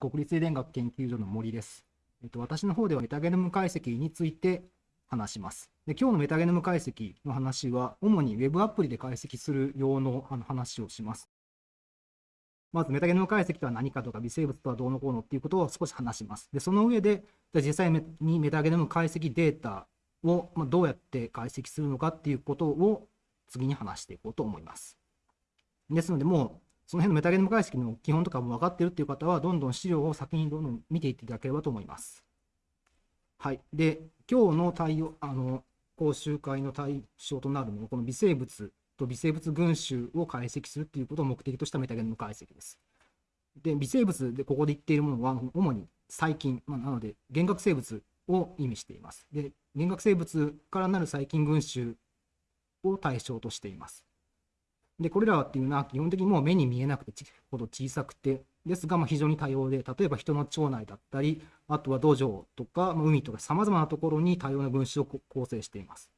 国立遺伝学研究所の森です。えっと、私の方ではメタゲノム解析について話します。で今日のメタゲノム解析の話は、主に Web アプリで解析する用のあの話をします。まず、メタゲノム解析とは何かとか、微生物とはどうのこうのっていうことを少し話します。で、その上で、じゃ実際にメタゲノム解析データを、まどうやって解析するのかっていうことを次に話していこうと思います。ですので、もうその辺のメタゲノム解析の基本とかも分かってるっていう方は、どんどん資料を先にどんどん見ていっていただければと思います。はい。で、今日の対応、あの、講習会の対象となるのは、この微生物と微生物群衆を解析するということを目的としたメタゲノム解析です。で、微生物でここで言っているものは、主に細菌、まあ、なので、原核生物を意味しています。で、原核生物からなる細菌群衆を対象としています。で、これらっていうのは基本的にもう目に見えなくてほど小さくて、ですがま非常に多様で、例えば人の腸内だったり、あとは土壌とか、ま、海とか様々なところに多様な群衆を構成しています。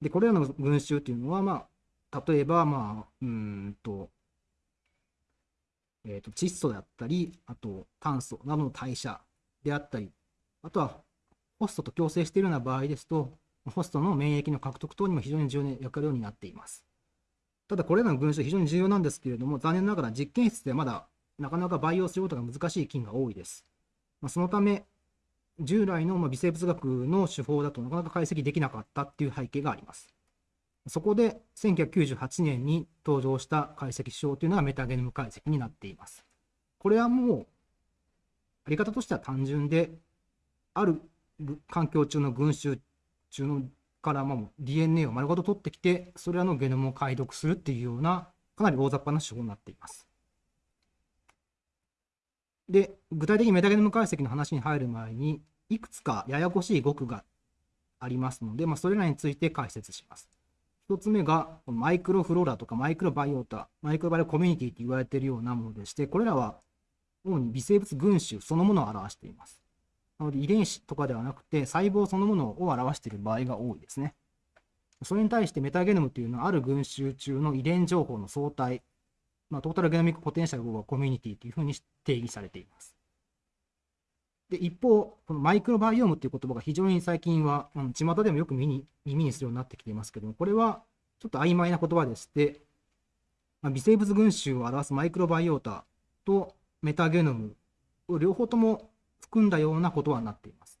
で、これらの群衆っていうのは、まあ、例えば、まあ、うんと、え、ー、と、窒素だったり、あと炭素などの代謝であったり、あとはホストと共生しているような場合です。と、ホストの免疫の獲得等にも非常に重要な役割になっています。ただこれらの群衆非常に重要なんですけれども、残念ながら実験室でまだなかなか培養することが難しい菌が多いです。まあ、そのため、従来の微生物学の手法だとなかなか解析できなかったっていう背景があります。そこで1998年に登場した解析手法というのがメタゲノム解析になっています。これはもう、あり方としては単純で、ある環境中の群衆中のからまあ DNA を丸ごと取ってきて、それらのゲノムを解読するっていうような、かなり大雑把な手法になっています。で、具体的にメタゲノム解析の話に入る前に、いくつかややこしい語句がありますので、まあ、それらについて解説します。1つ目が、マイクロフローラとかマイクロバイオータ、マイクロバイオコミュニティと言われているようなものでして、これらは主に微生物群衆そのものを表しています。なので遺伝子とかではなくて細胞そのものを表している場合が多いですね。それに対してメタゲノムというのはある群衆中の遺伝情報の相対、まあ、トータルゲノミックポテンシャルコミュニティというふうに定義されています。で一方、このマイクロバイオームという言葉が非常に最近は、あの巷でもよく耳に耳にするようになってきていますけども、これはちょっと曖昧な言葉でして、まあ、微生物群衆を表すマイクロバイオータとメタゲノムを両方とも含んだようなことはなっています。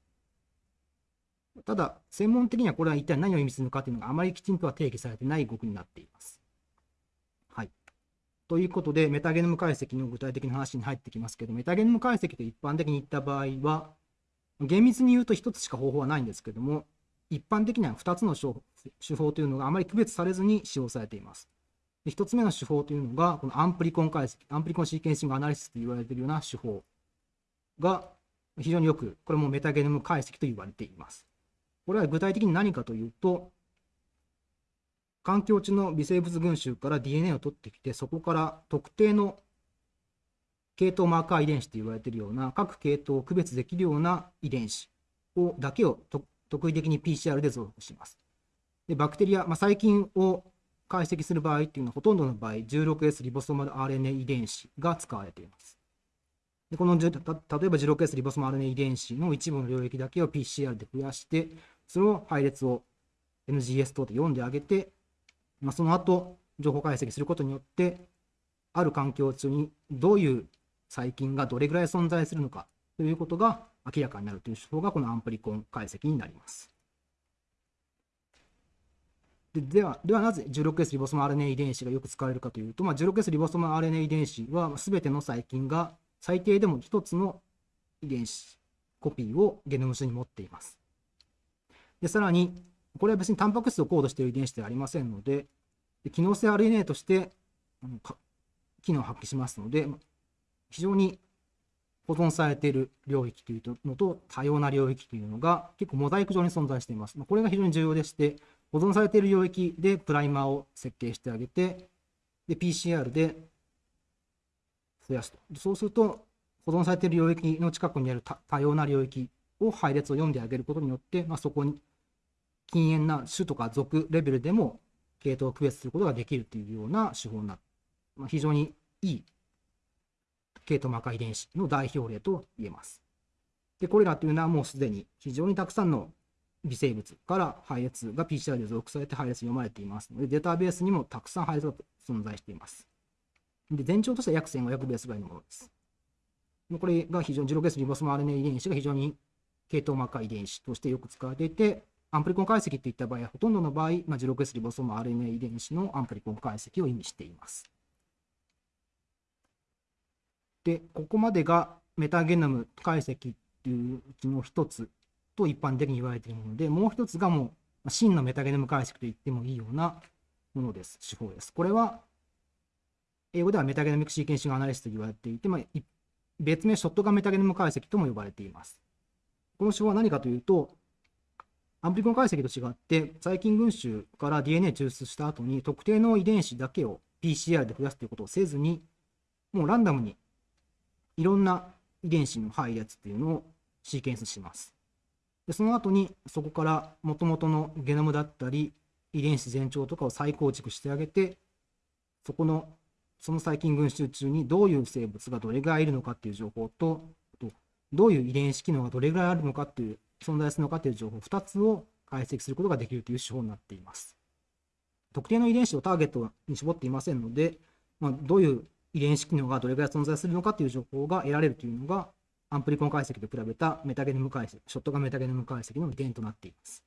ただ、専門的にはこれは一体何を意味するのかというのがあまりきちんとは定義されてない語句になっています。はい。ということで、メタゲノム解析の具体的な話に入ってきますけど、メタゲノム解析と一般的に言った場合は、厳密に言うと1つしか方法はないんですけども、一般的には2つの手法というのがあまり区別されずに使用されています。で1つ目の手法というのが、このアンプリコン解析、 amplicon sequencing analysis と言われているような手法が非常によく、これもメタゲノム解析と言われています。これは具体的に何かというと、環境中の微生物群集から DNA を取ってきて、そこから特定の系統マーカー遺伝子と言われているような、各系統を区別できるような遺伝子をだけを特異的に PCR で増幅します。でバクテリア、まあ、細菌を解析する場合っていうのは、ほとんどの場合、16S リボソマル RNA 遺伝子が使われています。でこの例えば 16S リボソマ RNA 遺伝子の一部の領域だけを PCR で増やして、その配列を NGS 等で読んであげて、まあ、その後、情報解析することによって、ある環境中にどういう細菌がどれぐらい存在するのかということが明らかになるという手法がこのアンプリコン解析になります。ででは、ではなぜ 16S リボソマ RNA 遺伝子がよく使われるかというと、まあ、16S リボソマ RNA 遺伝子は全ての細菌が最低でも1つの遺伝子コピーをゲノム上に持っています。で、さらに、これは別にタンパク質をコードしている遺伝子ではありませんので、で機能性 RNA として機能を発揮しますので、非常に保存されている領域というのと多様な領域というのが結構モザイク上に存在しています。これが非常に重要でして、保存されている領域でプライマーを設計してあげて、で PCR で増やすと。そうすると、保存されている領域の近くにある多様な領域を配列を読んであげることによって、まあ、そこに禁煙な種とか属レベルでも系統を区別することができるというような手法になる。まあ、非常にいい系統膜遺伝子の代表例と言えます。で、これらというのはもうすでに非常にたくさんの微生物から配列が PCR で属されて配列読まれていますので、データベースにもたくさん配列が存在しています。で、全長としては約1500ベースぐらいのものです。これが非常に、ジロケースリボソム RNA 遺伝子が非常に系統膜遺伝子としてよく使われていて、アンプリコン解析といった場合は、ほとんどの場合、まあ、ジロケースリボソム RNA 遺伝子のアンプリコン解析を意味しています。で、ここまでがメタゲノム解析っていううちの一つと一般的に言われているもので、もう一つがもう真のメタゲノム解析と言ってもいいようなものです、手法です。これは、英語では metagenomic sequencing analysis と言われていて、まあ、別名ショットガンメタゲノム解析とも呼ばれています。この手法は何かというと、アンプリコン解析と違って、細菌群集から DNA 抽出した後に特定の遺伝子だけを PCR で増やすということをせずに、もうランダムにいろんな遺伝子の配列っていうのをシーケンスします。でその後にそこから元々のゲノムだったり遺伝子全長とかを再構築してあげてそこのその細菌群衆中にどういう生物がどれぐらいいるのかっていう情報とどういう遺伝子機能がどれぐらいあるのかっていう存在するのかっていう情報2つを解析することができるという手法になっています。特定の遺伝子をターゲットに絞っていませんので、まあ、どういう遺伝子機能がどれぐらい存在するのかという情報が得られるというのがアンプリコン解析と比べたメタゲノム解析、ショットガンメタゲノム解析の利点となっています。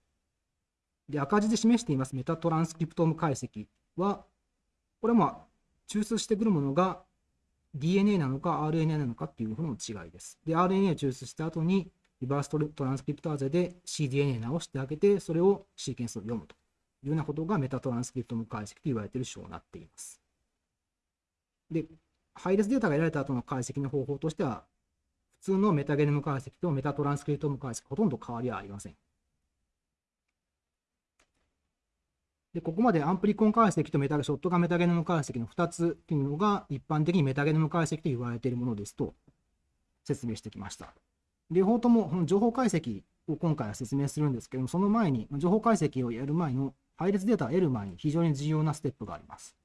で、赤字で示していますメタトランスクリプトーム解析は、これはまあ、抽出してくるものが DNA なのか RNA なのかっていうふうの違いです。で、RNA を抽出した後に、リバーストランスクリプターゼで cDNA 直してあげて、それをシーケンスを読むというようなことがメタトランスクリプトム解析と言われている手法になっています。で、配列データが得られた後の解析の方法としては、普通のメタゲノム解析とメタトランスクリプトム解析、ほとんど変わりはありません。で、ここまでアンプリコン解析とメタショットガンメタゲノム解析の2つというのが一般的にメタゲノム解析と言われているものですと説明してきました。両方とも情報解析を今回は説明するんですけども、その前に、情報解析をやる前の配列データを得る前に非常に重要なステップがあります。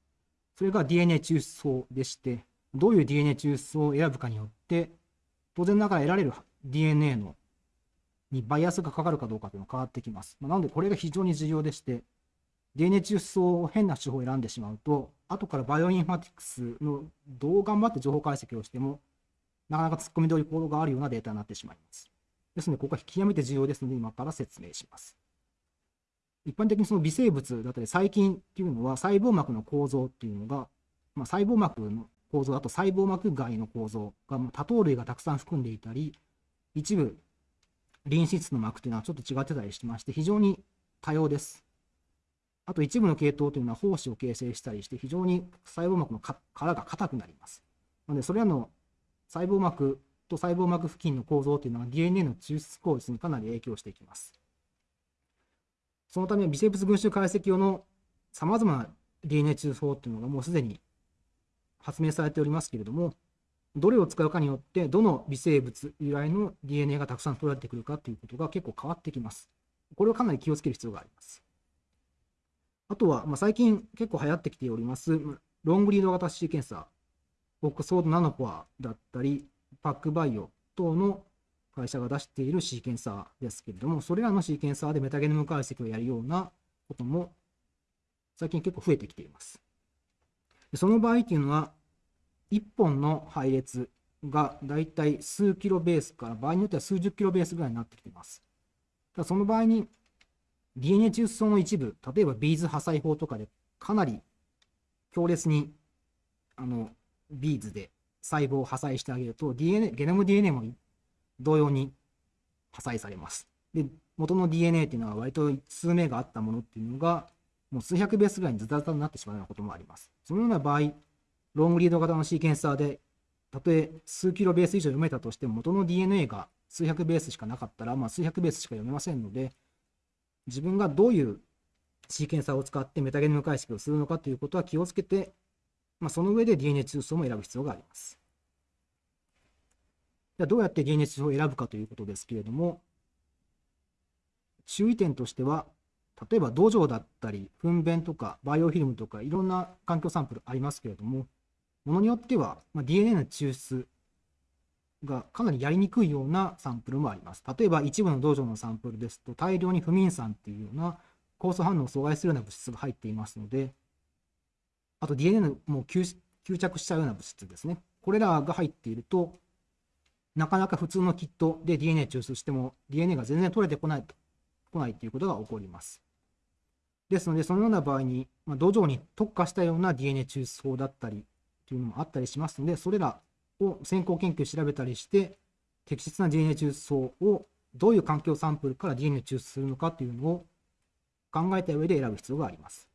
それが DNA 抽出法でして、どういう DNA 抽出を選ぶかによって、当然ながら得られる DNA のにバイアスがかかるかどうかというのが変わってきます。なので、これが非常に重要でして、DNA 抽出を変な手法を選んでしまうと、後からバイオインフォマティクスのどう頑張って情報解析をしても、なかなか突っ込みどころがあるようなデータになってしまいます。ですので、ここは極めて重要ですので、今から説明します。一般的にその微生物だったり細菌っていうのは細胞膜の構造っていうのが、まあ、細胞膜の構造だと細胞膜外の構造が多糖類がたくさん含んでいたり一部リン脂質の膜というのはちょっと違ってたりしてまして非常に多様です。あと一部の系統というのは胞子を形成したりして非常に細胞膜の殻が硬くなります。なのでそれらの細胞膜と細胞膜付近の構造というのは DNA の抽出効率にかなり影響していきます。そのため微生物群衆解析用のさまざまな DNA 抽出法というのがもうすでに発明されておりますけれども、どれを使うかによって、どの微生物由来の DNA がたくさん取られてくるかということが結構変わってきます。これをかなり気をつける必要があります。あとは、まあ、最近結構流行ってきております、ロングリード型シーケンサー、オックスフォードナノポアだったり、パックバイオ等の会社が出しているシーケンサーですけれども、それらのシーケンサーでメタゲノム解析をやるようなことも最近結構増えてきています。その場合っていうのは、1本の配列がだいたい数キロベースから場合によっては数十キロベースぐらいになってきています。ただその場合に DNA 中層の一部、例えばビーズ破砕法とかでかなり強烈にあのビーズで細胞を破砕してあげると DNA、ゲノム DNA も同様に破砕されます。で、元の DNA っていうのは割と数名があったものっていうのが、もう数百ベースぐらいにズタズタになってしまうようなこともあります。そのような場合、ロングリード型のシーケンサーで、たとえ数キロベース以上読めたとしても、元の DNA が数百ベースしかなかったら、まあ、数百ベースしか読めませんので、自分がどういうシーケンサーを使ってメタゲノム解析をするのかということは気をつけて、まあ、その上で DNA 通数も選ぶ必要があります。じゃどうやって DNA 値を選ぶかということですけれども、注意点としては、例えば土壌だったり、糞便とかバイオフィルムとかいろんな環境サンプルありますけれども、ものによっては、まあ、DNA の抽出がかなりやりにくいようなサンプルもあります。例えば一部の道場のサンプルですと大量に不眠酸っていうような酵素反応を阻害するような物質が入っていますので、あと DNA も吸着しちゃうような物質ですね。これらが入っていると、なかなか普通のキットで DNA 抽出しても DNA が全然取れてこないと、来ないということが起こります。ですので、そのような場合に、まあ、土壌に特化したような DNA 抽出法だったりというのもあったりしますので、それらを先行研究調べたりして、適切な DNA 抽出法をどういう環境サンプルから DNA 抽出するのかというのを考えた上で選ぶ必要があります。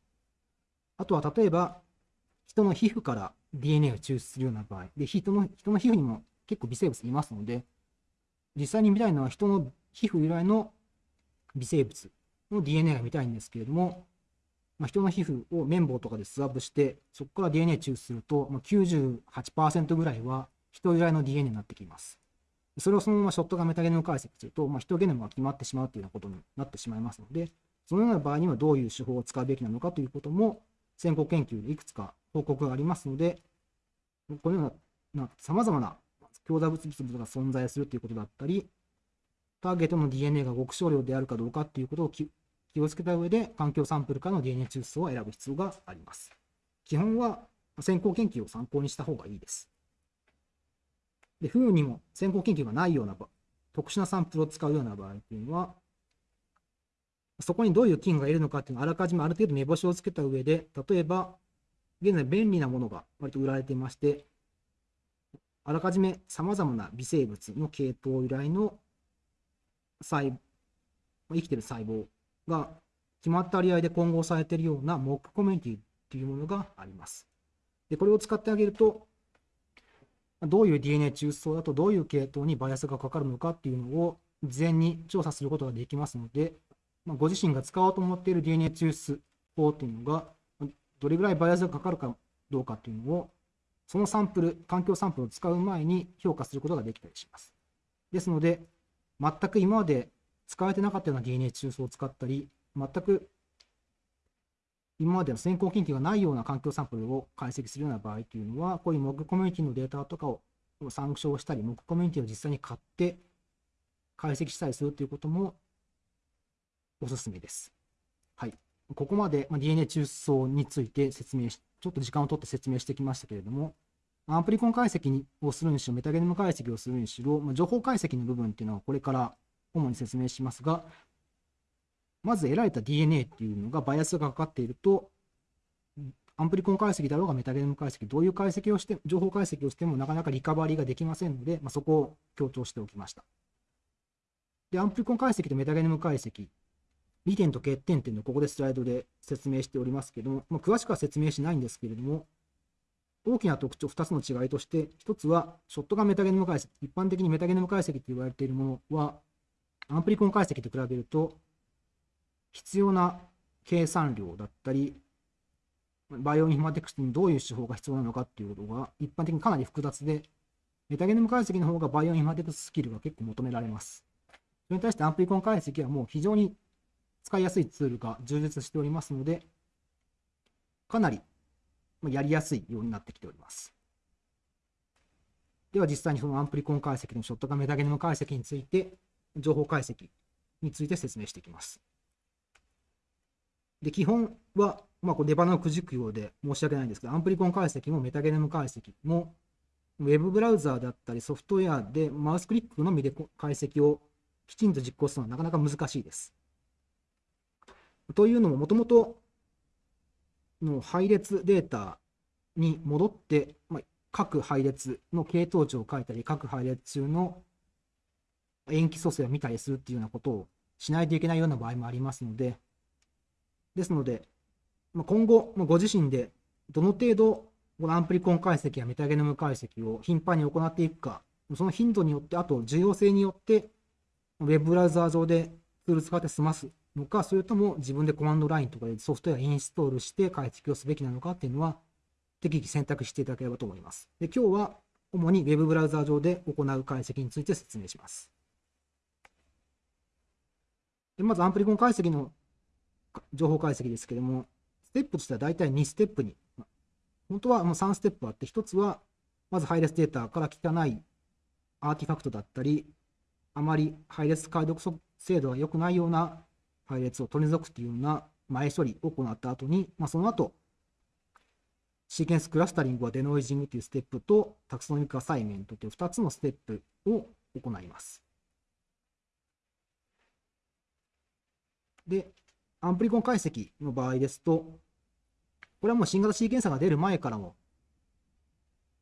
あとは例えば、人の皮膚から DNA を抽出するような場合、で人の人の皮膚にも結構微生物いますので、実際に見たいのは人の皮膚由来の微生物の DNA が見たいんですけれども、まあ、人の皮膚を綿棒とかでスワップして、そこから DNA 抽出すると、まあ、98%ぐらいは人由来の DNA になってきます。それをそのままショットガンメタゲノム解析すると、まあ、人ゲノムが決まってしまうというようなことになってしまいますので、そのような場合にはどういう手法を使うべきなのかということも、先行研究でいくつか報告がありますので、このようなさまざまな強打物質が存在するということだったり、ターゲットの DNA が極少量であるかどうかということを気をつけた上で、環境サンプルかの DNA 抽出を選ぶ必要があります。基本は先行研究を参考にした方がいいです。で、不運にも先行研究がないような特殊なサンプルを使うような場合というのは、そこにどういう菌がいるのかっていうのをあらかじめある程度目星をつけた上で、例えば、現在便利なものが割と売られていまして、あらかじめさまざまな微生物の系統由来の細生きてる細胞が決まった割合で混合されているようなモックコミュニティというものがあります。でこれを使ってあげると、どういう DNA 抽出層だとどういう系統にバイアスがかかるのかっていうのを事前に調査することができますので、まあ、ご自身が使おうと思っている DNA 抽出法っていうのが、どれぐらいバイアスがかかるかどうかっていうのを、そのサンプル、環境サンプルを使う前に評価することができたりします。ですので、全く今まで使われてなかったような DNA 抽出を使ったり、全く今までの先行研究がないような環境サンプルを解析するような場合というのは、こういう MOG コミュニティのデータとかを参照したり、MOG コミュニティを実際に買って解析したりするということもおすすめです。はい。ここまで DNA 中層について説明し、ちょっと時間を取って説明してきましたけれども、アンプリコン解析をするにしろ、メタゲノム解析をするにしろ、情報解析の部分っていうのはこれから主に説明しますが、まず得られた DNA っていうのがバイアスがかかっていると、アンプリコン解析だろうがメタゲノム解析、どういう解析をして、情報解析をしてもなかなかリカバリーができませんので、まあ、そこを強調しておきました。で、アンプリコン解析とメタゲノム解析利点と欠点っていうのをここでスライドで説明しておりますけども、まあ、詳しくは説明しないんですけれども、大きな特徴2つの違いとして、1つはショットガンメタゲノム解析、一般的にメタゲノム解析と言われているものは、アンプリコン解析と比べると、必要な計算量だったり、バイオインフォマティクスにどういう手法が必要なのかっていうことが一般的にかなり複雑で、メタゲノム解析の方がバイオインフォマティクススキルが結構求められます。それに対してアンプリコン解析はもう非常に使いやすいツールが充実しておりますので、かなりやりやすいようになってきております。では実際にそのアンプリコン解析のショットガンメタゲノム解析について、情報解析について説明していきます。で、基本は、まあ、これ出花をくじくようで申し訳ないんですけど、アンプリコン解析もメタゲノム解析も、ウェブブラウザーだったりソフトウェアでマウスクリックのみで解析をきちんと実行するのはなかなか難しいです。というのも、もともとの配列データに戻って、まあ、各配列の系統値を書いたり、各配列中の塩基組成を見たりするっていうようなことをしないといけないような場合もありますので、ですので、ま、今後、ご自身でどの程度、このアンプリコン解析やメタゲノム解析を頻繁に行っていくか、その頻度によって、あと重要性によって、ウェブブラウザー上でツール使って済ますのか、それとも自分でコマンドラインとかでソフトウェアインストールして解析をすべきなのかっていうのは、適宜選択していただければと思います。で今日は主に Web ブラウザー上で行う解析について説明します。でまず、アンプリコン解析の情報解析ですけれども、ステップとしては大体2ステップに、本当はもう3ステップあって、1つはまず配列データから汚いアーティファクトだったり、あまり配列解読精度が良くないような配列を取り除くというような前処理を行った後に、まあ、その後、シーケンスクラスタリングはデノイジングというステップとタクソノミックアサイメントという2つのステップを行います。で、アンプリコン解析の場合ですと、これはもう新型シーケンサーが出る前からも、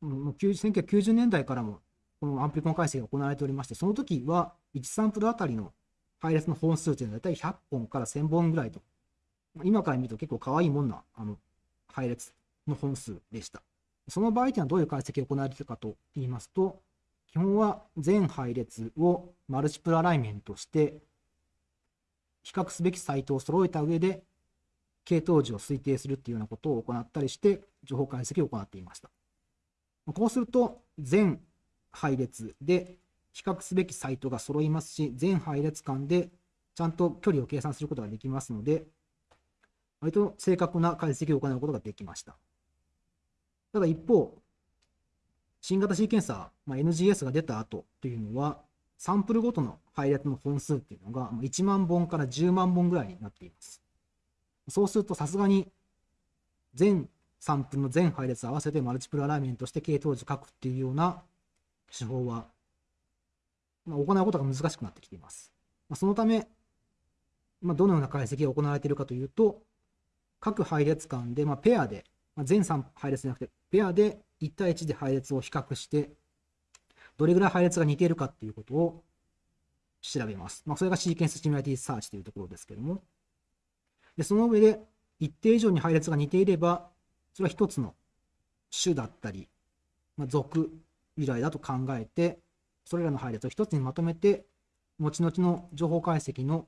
もう1990年代からも、このアンプリコン解析が行われておりまして、その時は1サンプルあたりの配列の本数というのは大体100本から1000本ぐらいと、今から見ると結構可愛いもんなあの配列の本数でした。その場合というのはどういう解析が行われているかと言いますと、基本は全配列をマルチプルアライメントして、比較すべきサイトを揃えた上で、系統時を推定するっていうようなことを行ったりして、情報解析を行っていました。こうすると、全配列で比較すべきサイトが揃いますし、全配列間でちゃんと距離を計算することができますので、割と正確な解析を行うことができました。ただ一方、新型シーケンサー、まあ、NGS が出た後というのは、サンプルごとの配列の本数っていうのが1万本から10万本ぐらいになっています。そうするとさすがに全サンプルの全配列合わせてマルチプルアライメントして系統樹書くっていうような手法は、まあ、行うことが難しくなってきています。まあ、そのため、まあ、どのような解析が行われているかというと、各配列間で、まあ、ペアで、まあ、全3配列じゃなくて、ペアで1対1で配列を比較して、どれぐらい配列が似ているかっていうことを調べます。まあ、それがシーケンスシミュラティサーチというところですけども。で、その上で、一定以上に配列が似ていれば、それは一つの種だったり、まあ、属由来だと考えて、それらの配列を一つにまとめて、後々の情報解析の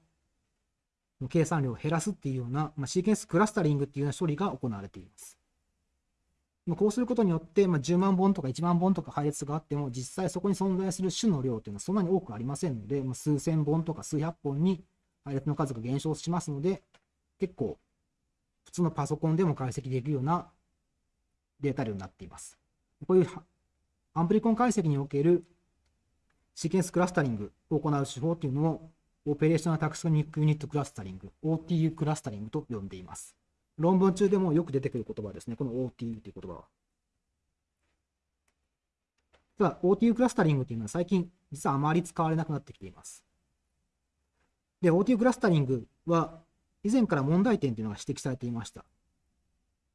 計算量を減らすっていうような、まあ、シーケンスクラスタリングっていうような処理が行われています。まこうすることによって、まあ、10万本とか1万本とか配列があっても、実際そこに存在する種の量というのはそんなに多くありませんので、まあ、数千本とか数百本に配列の数が減少しますので、結構普通のパソコンでも解析できるようなデータ量になっています。こういうアンプリコン解析におけるシーケンスクラスタリングを行う手法というのを operational taxonomic unit クラスタリング、OTU クラスタリングと呼んでいます。論文中でもよく出てくる言葉ですね。この OTU という言葉は。ただ、OTU クラスタリングというのは最近、実はあまり使われなくなってきています。で、OTU クラスタリングは、以前から問題点というのが指摘されていました。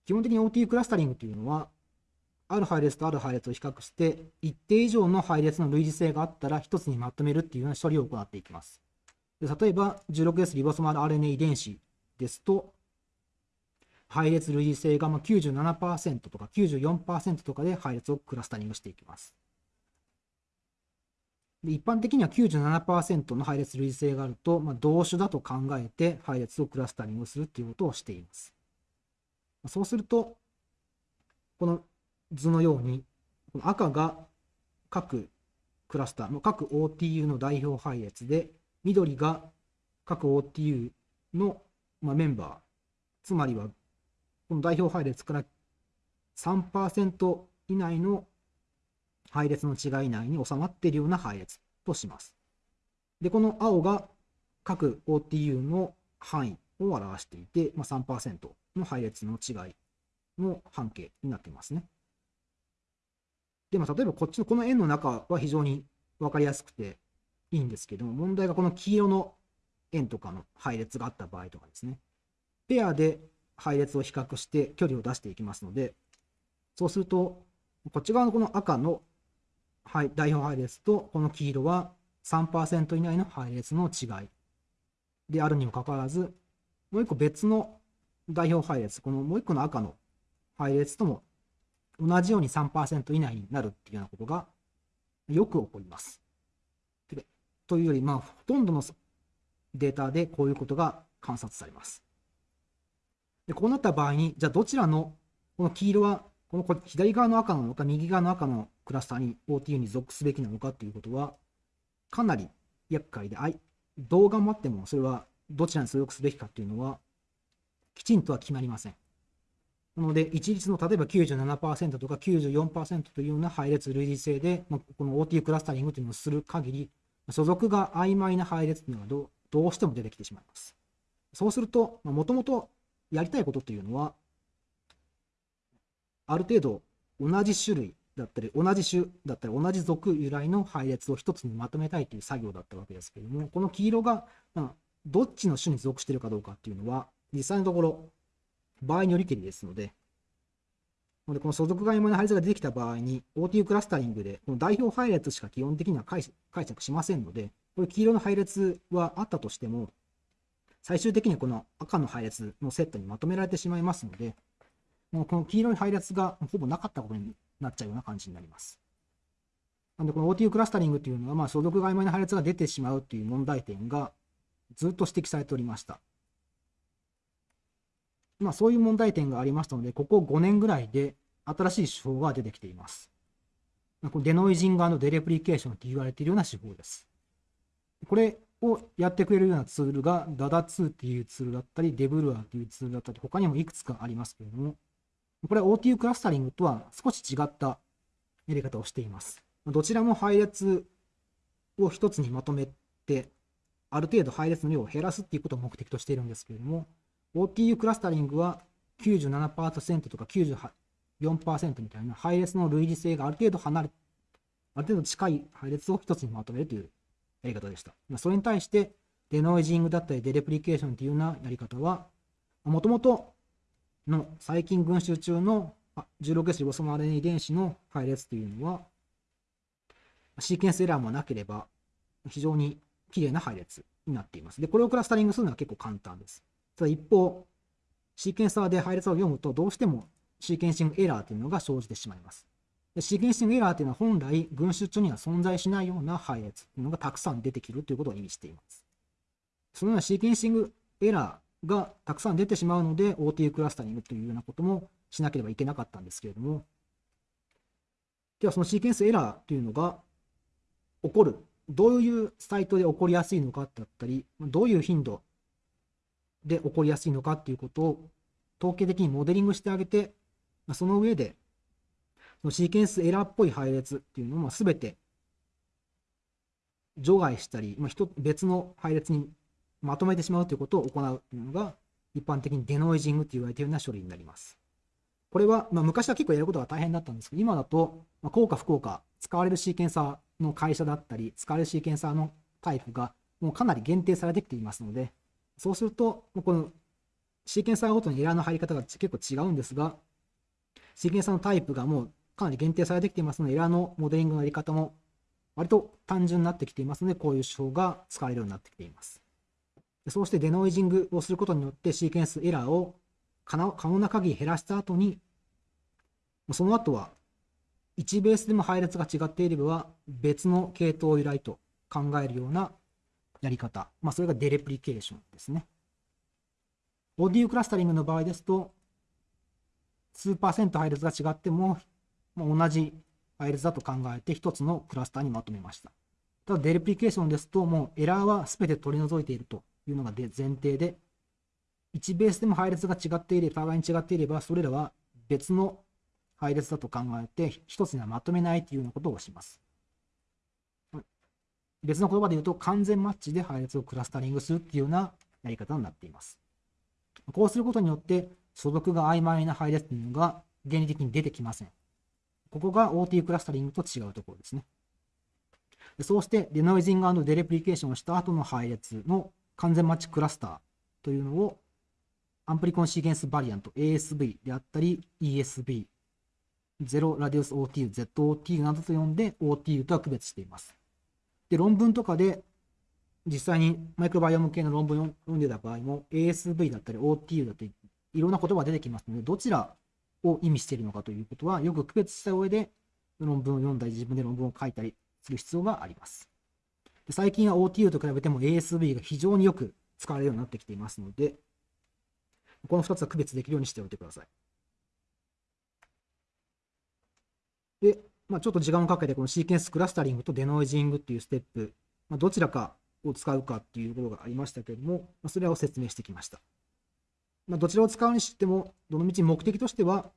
基本的に OTU クラスタリングというのは、ある配列とある配列を比較して、一定以上の配列の類似性があったら、一つにまとめるっていうような処理を行っていきます。で例えば、16S リボソマル RNA 遺伝子ですと、配列類似性がまあ97%とか94%とかで配列をクラスタリングしていきます。で一般的には97%の配列類似性があると、まあ、同種だと考えて配列をクラスタリングするということをしています。そうすると、この図のように、この赤が各クラスター、各 OTU の代表配列で、緑が各 OTU のメンバー、つまりはこの代表配列から3%以内の配列の違い内に収まっているような配列とします。で、この青が各 OTU の範囲を表していて、まあ、3%の配列の違いの半径になっていますね。で、まあ、例えばこっちのこの円の中は非常に分かりやすくていいんですけども、問題がこの黄色の円とかの配列があった場合とかですね。ペアで配列を比較して距離を出していきますので、そうすると、こっち側のこの赤の代表配列とこの黄色は3%以内の配列の違いであるにもかかわらず、もう一個別の代表配列、このもう一個の赤の配列とも同じように3%以内になるっていうようなことがよく起こります。というより、まあ、ほとんどのデータでこういうことが観察されます。でこうなった場合に、じゃあどちらの、この黄色は、この左側の赤なのか、右側の赤のクラスターに OTU に属すべきなのかということは、かなり厄介で、どう頑張ってもそれはどちらに属すべきかというのは、きちんとは決まりません。なので、一律の例えば97%とか94%というような配列類似性で、まあ、この OTU クラスタリングというのをする限り、所属が曖昧な配列というのはどどうしても出てきてしまいます。そうすると、もともとやりたいことというのは、ある程度同じ種類だったり、同じ種だったり、同じ属由来の配列を一つにまとめたいという作業だったわけですけれども、この黄色が、どっちの種に属しているかどうかっていうのは、実際のところ、場合によりけりですので、のでこの所属が曖昧な配列が出てきた場合に、OTU クラスタリングで、この代表配列しか基本的には解釈しませんので、これ黄色の配列はあったとしても、最終的にこの赤の配列のセットにまとめられてしまいますので、もうこの黄色い配列がほぼなかったことになっちゃうような感じになります。なので、この OTU クラスタリングというのは、まあ、所属が曖昧な配列が出てしまうという問題点がずっと指摘されておりました。まあ、そういう問題点がありましたので、ここ5年ぐらいで新しい手法が出てきています。こデノイジングデレプリケーションと言われているような手法です。これをやってくれるようなツールが DADA2 っていうツールだったり、デブルアーというツールだったり、他にもいくつかありますけれども、これは OTU クラスタリングとは少し違ったやり方をしています。どちらも配列を一つにまとめて、ある程度配列の量を減らすっていうことを目的としているんですけれども、OTU クラスタリングは97%とか94%みたいな配列の類似性がある程度離れ、ある程度近い配列を一つにまとめるというやり方でした。それに対して、デノイジングだったりデレプリケーションというようなやり方は、もともとの細菌群衆中の 16S リボソム RNA 遺伝子の配列というのは、シーケンスエラーもなければ非常に綺麗な配列になっています。で、これをクラスタリングするのは結構簡単です。ただ一方、シーケンサーで配列を読むと、どうしてもシーケンシングエラーというのが生じてしまいます。でシーケンシングエラーというのは本来、群衆中には存在しないような配列というのがたくさん出てきるということを意味しています。そのようなシーケンシングエラーがたくさん出てしまうので、OTU クラスタリングというようなこともしなければいけなかったんですけれども、ではそのシーケンスエラーというのが起こる、どういうサイトで起こりやすいのかだったり、どういう頻度で起こりやすいのかっていうことを統計的にモデリングしてあげて、その上で、のシーケンスエラーっぽい配列っていうのを全て除外したり、まあ、別の配列にまとめてしまうということを行うというのが、一般的にデノイジングと言われているような処理になります。これは、まあ、昔は結構やることが大変だったんですけど、今だと、まあ、効果不効果、使われるシーケンサーの会社だったり、使われるシーケンサーのタイプがもうかなり限定されてきていますので、そうすると、このシーケンサーごとにエラーの入り方が結構違うんですが、シーケンサーのタイプがもうかなり限定されてきていますので、エラーのモデリングのやり方も割と単純になってきていますので、こういう手法が使われるようになってきています。そうして denoising をすることによってシーケンスエラーを可能な限り減らした後に、その後は1ベースでも配列が違っていれば別の系統由来と考えるようなやり方。まあ、それが dereplication ですね。 OTU クラスタリングの場合ですと、数パーセント配列が違っても、まあ、同じ配列だと考えて1つのクラスターにまとめました。ただデレプリケーションですと、もうエラーは全て取り除いているというのが前提で、1ベースでも配列が違っていれば、互いに違っていれば、それらは別の配列だと考えて、1つにはまとめないというようなことをします。別の言葉で言うと完全マッチで配列をクラスタリングするっていうようなやり方になっています。こうすることによって所属が曖昧な配列というのが原理的に出てきません。ここが OT クラスタリングと違うところですね。そうしてデノイジングデレプリケーションをした後の配列の完全マッチクラスターというのをアンプリコンシーケンスバリアント ASV であったり ESV、0ラディオス OTU、ZOTU などと呼んで OTU とは区別しています。で、論文とかで、実際にマイクロバイオム系の論文を読んでた場合も、ASV だったり OTU だったり、いろんな言葉が出てきますので、どちらを意味しているのかということは、よく区別した上で、論文を読んだり、自分で論文を書いたりする必要があります。最近は OTU と比べても ASV が非常によく使われるようになってきていますので、この2つは区別できるようにしておいてください。で、まあ、ちょっと時間をかけてこのシーケンスクラスタリングとデノイジングっていうステップ、まあ、どちらかを使うかっていうことがありましたけれども、まあ、それを説明してきました。まあ、どちらを使うにしても、どのみち目的としては、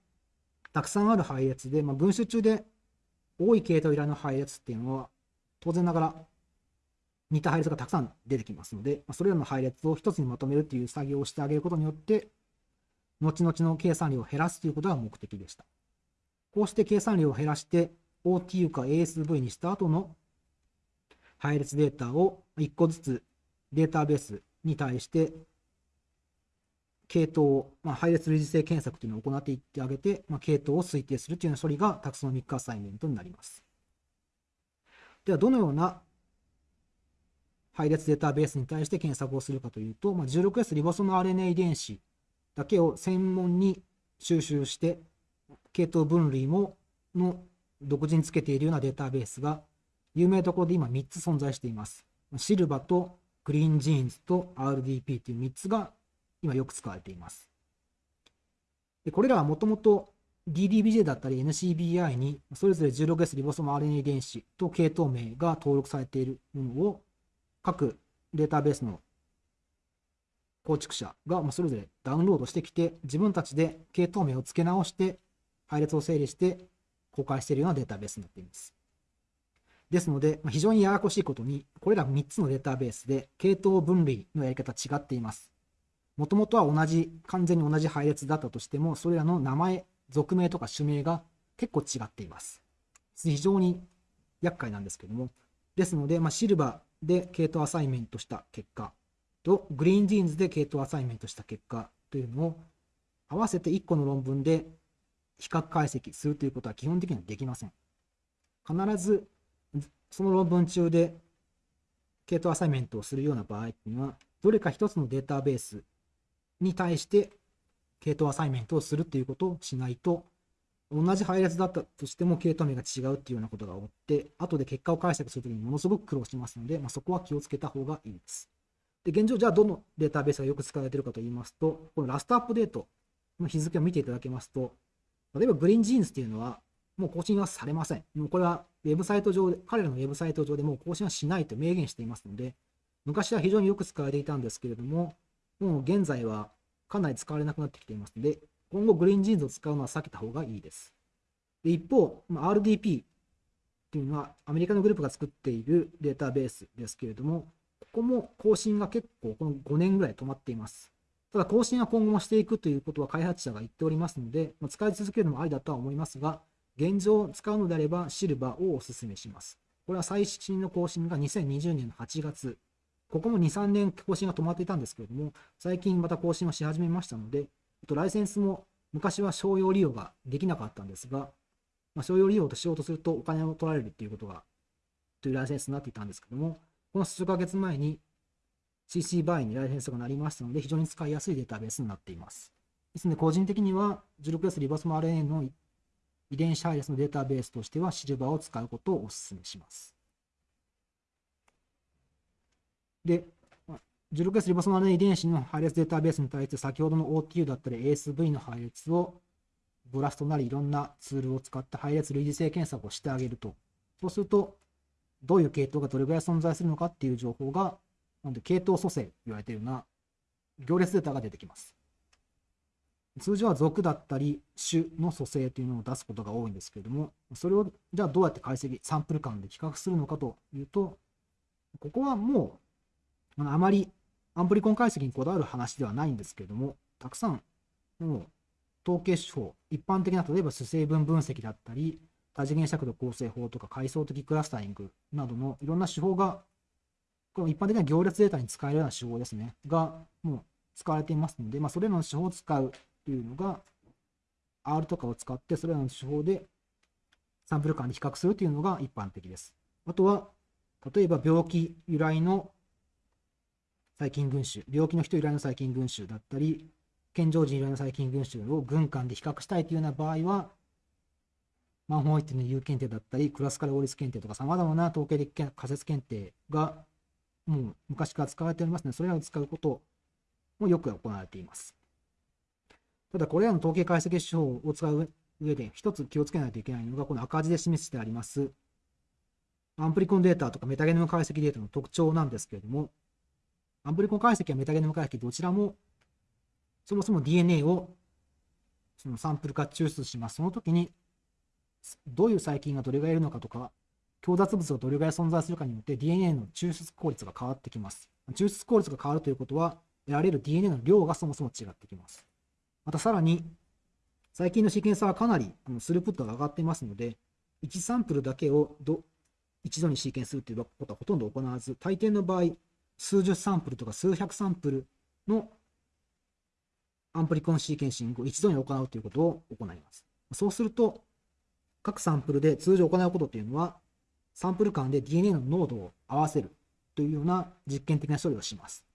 たくさんある配列で、まあ、群衆中で多い系統依頼の配列っていうのは、当然ながら似た配列がたくさん出てきますので、まそれらの配列を一つにまとめるという作業をしてあげることによって、後々の計算量を減らすということが目的でした。こうして計算量を減らして OTU か ASV にした後の配列データを1個ずつデータベースに対して系統を、まあ、配列類似性検索というのを行っていってあげて、まあ、系統を推定するというような処理がタクソノミックアサイメントになります。では、どのような配列データベースに対して検索をするかというと、まあ、16S リボソム RNA 遺伝子だけを専門に収集して、系統分類も独自につけているようなデータベースが、有名どころで今3つ存在しています。 SILVA と Greengenes と RDP という3つが今よく使われています。でこれらはもともと DDBJ だったり NCBI にそれぞれ 16S リボソム RNA 遺伝子と系統名が登録されているものを各データベースの構築者がそれぞれダウンロードしてきて自分たちで系統名を付け直して配列を整理して公開しているようなデータベースになっています。ですので、非常にややこしいことに、これら3つのデータベースで系統分類のやり方違っています。もともとは同じ、完全に同じ配列だったとしても、それらの名前、属名とか種名が結構違っています。非常に厄介なんですけども、ですので、まあ、 SILVA で系統 assignment した結果と、 Greengenes で系統 assignment した結果というのを合わせて1個の論文で比較解析するということは基本的にはできません。必ずその論文中で系統 assignment をするような場合っていうのは、どれか一つのデータベースに対して系統 assignment をするっていうことをしないと、同じ配列だったとしても系統名が違うっていうようなことが起こって、後で結果を解釈するときにものすごく苦労しますので、まあ、そこは気をつけた方がいいです。で、現状、じゃあどのデータベースがよく使われているかといいますと、この last update の日付を見ていただけますと、例えば Greengenes っていうのは、もう更新はされません。もうこれはウェブサイト上で、彼らのウェブサイト上でもう更新はしないと明言していますので、昔は非常によく使われていたんですけれども、もう現在はかなり使われなくなってきていますので、今後 Greengenes を使うのは避けた方がいいです。で一方、RDP っていうのはアメリカのグループが作っているデータベースですけれども、ここも更新が結構この5年ぐらい止まっています。ただ更新は今後もしていくということは開発者が言っておりますので、ま使い続けるのもありだとは思いますが、現状使うのであれば SILVA をお勧めします。これは最新の更新が2020年の8月。ここも2、3年更新が止まっていたんですけれども、最近また更新をし始めましたので、とライセンスも昔は商用利用ができなかったんですが、まあ、商用利用としようとするとお金を取られるっていうことが、というライセンスになっていたんですけども、この数ヶ月前に CC バイにライセンスがなりましたので、非常に使いやすいデータベースになっています。ですので、個人的には 16S リバース RNA の遺伝子配列のデータベースとしてはシルバーを使うことをお勧めします。で、16S リボソマル遺伝子の配列データベースに対して先ほどの OTU だったり ASV の配列をブラストなりいろんなツールを使って配列類似性検索をしてあげると。そうすると、どういう系統がどれぐらい存在するのかっていう情報がなんで、系統組成と言われているような行列データが出てきます。通常は属だったり種の組成というのを出すことが多いんですけれども、それをじゃあどうやって解析、サンプル間で比較するのかというと、ここはもうあまりアンプリコン解析にこだわる話ではないんですけれども、たくさんもう統計手法、一般的な例えば主成分分析だったり、多次元尺度構成法とか階層的クラスタリングなどのいろんな手法がこの一般的な行列データに使えるような手法ですね、がもう使われていますので、まあ、それらの手法を使うというのが、R とかを使って、それらの手法でサンプル間に比較するというのが一般的です。あとは、例えば病気由来の細菌群衆、病気の人由来の細菌群衆だったり、健常人由来の細菌群衆を群間で比較したいというような場合は、マンホーイットの有検定だったり、クラスカルオリス検定とか、さまざまな統計的仮説検定がもう昔から使われておりますので、それらを使うこともよく行われています。ただ、これらの統計解析手法を使う上で、一つ気をつけないといけないのが、この赤字で示してあります、アンプリコンデータとかメタゲノム解析データの特徴なんですけれども、アンプリコン解析やメタゲノム解析どちらもそもそも DNA をそのサンプル化抽出します。その時にどういう細菌がどれぐらいいるのかとか、強雑物がどれぐらい存在するかによって DNA の抽出効率が変わってきます。抽出効率が変わるということは、得られる DNA の量がそもそも違ってきます。またさらに、最近のシーケンサーはかなりスループットが上がっていますので、1サンプルだけをど一度にシーケンスするということはほとんど行わず、大抵の場合、数十サンプルとか数百サンプルのアンプリコンシーケンシングを一度に行うということを行います。そうすると、各サンプルで通常行うことというのは、サンプル間で DNA の濃度を合わせるというような実験的な処理をします。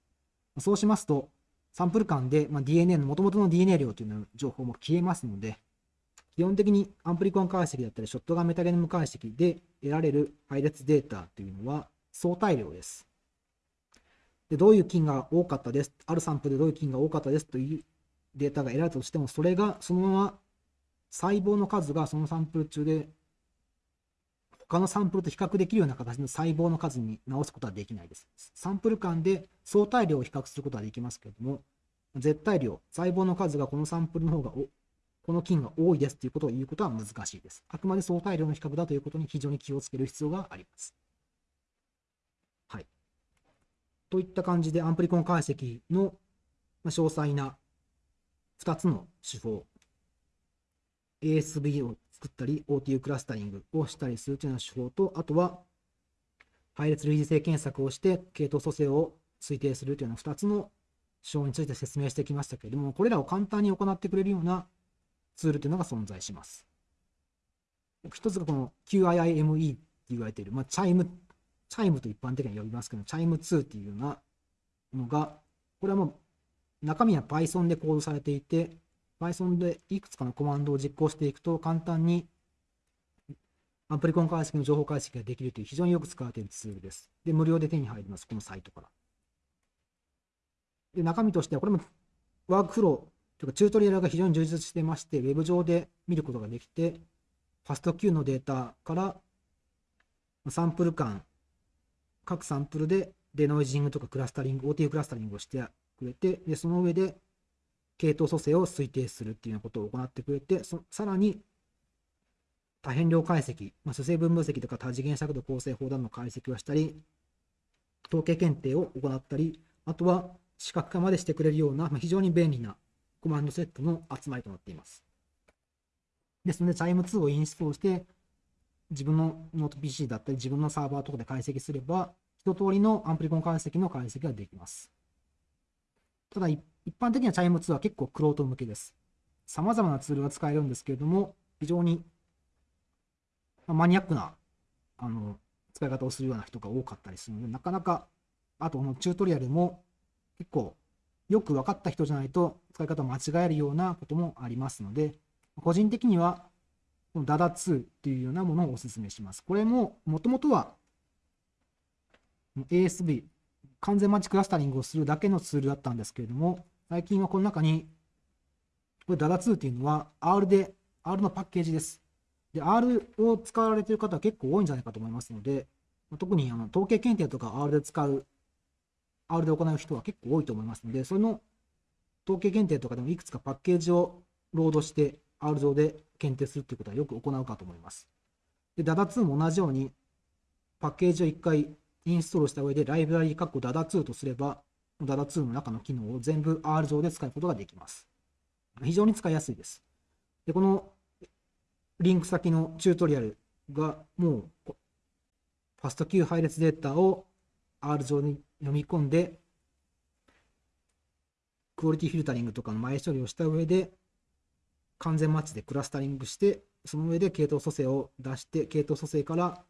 そうしますと、サンプル間で、DNA の元々の DNA 量というの情報も消えますので、基本的にアンプリコン解析だったり、ショットガンメタゲノム解析で得られる配列データというのは相対量です。でどういう菌が多かったです、あるサンプルでどういう菌が多かったですというデータが得られたとしても、それがそのまま細胞の数がそのサンプル中で他のサンプルと比較できるような形の細胞の数に直すことはできないです。サンプル間で相対量を比較することはできますけれども、絶対量、細胞の数がこのサンプルの方がこの菌が多いですということを言うことは難しいです。あくまで相対量の比較だということに非常に気をつける必要があります。はい。といった感じでアンプリコン解析の詳細な2つの手法、ASV を作ったり、OTU クラスタリングをしたりするというような手法と、あとは、配列類似性検索をして、系統組成を推定するというような2つの手法について説明してきましたけれども、これらを簡単に行ってくれるようなツールというのが存在します。一つがこの QIIME って言われている、まあ、 QIIME、QIIME と一般的に呼びますけど、 QIIME 2っていうようなのが、これはもう中身は Python でコードされていて、Python でいくつかのコマンドを実行していくと簡単にアプリコン解析の情報解析ができるという非常によく使われているツールです。で、無料で手に入ります、このサイトから。で、中身としては、これもワークフローというかチュートリアルが非常に充実してまして、ウェブ上で見ることができて、ファスト Q のデータからサンプル間、各サンプルで denoising とかクラスタリング、OT クラスタリングをしてくれて、でその上で系統組成を推定するっていうようなことを行ってくれて、そさらに多変量解析、まあ、主成分分析とか多次元尺度構成法とかの解析をしたり、統計検定を行ったり、あとは視覚化までしてくれるような、まあ、非常に便利なコマンドセットの集まりとなっています。ですので、 QIIME 2をインストールして、自分のノート PC だったり、自分のサーバーとかで解析すれば、一通りのアンプリコン解析の解析ができます。ただ、一般的には QIIME 2は結構クロート向けです。様々なツールが使えるんですけれども、非常にマニアックなあの使い方をするような人が多かったりするので、なかなか、あとのチュートリアルも結構よく分かった人じゃないと使い方を間違えるようなこともありますので、個人的にはこの DADA2 というようなものをお勧めします。これももともとは ASB、完全マッチクラスタリングをするだけのツールだったんですけれども、最近はこの中に、これ DADA2 っていうのは R で、R のパッケージです。で、R を使われている方は結構多いんじゃないかと思いますので、特にあの統計検定とか R で使う、R で行う人は結構多いと思いますので、その統計検定とかでもいくつかパッケージをロードして R 上で検定するということはよく行うかと思います。で、DADA2 も同じようにパッケージを1回インストールした上でライブラリー括弧 DADA2 とすれば Dada2 の中の機能を全部 R 上で使うことができます。非常に使いやすいです。で、このリンク先のチュートリアルがもうファスト Q 配列データを R 上に読み込んで、クオリティフィルタリングとかの前処理をした上で、完全マッチでクラスタリングして、その上で系統組成を出して、系統組成から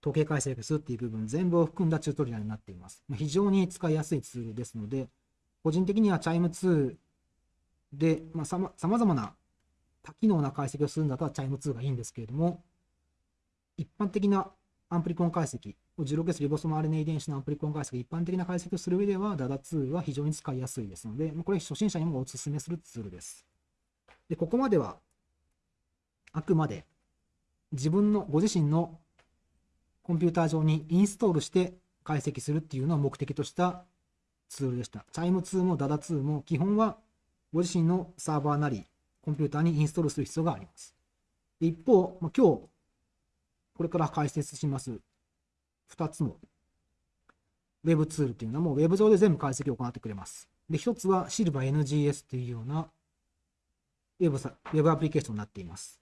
統計解析するっていう部分全部を含んだチュートリアルになっています。非常に使いやすいツールですので、個人的には QIIME 2で、まあ、さまざまな多機能な解析をするんだったら QIIME 2がいいんですけれども、一般的なアンプリコン解析、16S リボソム RNA 遺伝子のアンプリコン解析、一般的な解析をする上では DADA2 は非常に使いやすいですので、これ初心者にもお勧めするツールです。で、ここまではあくまで自分のご自身のコンピューター上にインストールして解析するっていうのを目的としたツールでした。チャイム2も DADA2 も基本はご自身のサーバーなりコンピューターにインストールする必要があります。で一方、まあ、今日これから解説します2つの Web ツールというのはもう Web 上で全部解析を行ってくれます。で、1つは SilverNGS というような Web, Web アプリケーションになっています。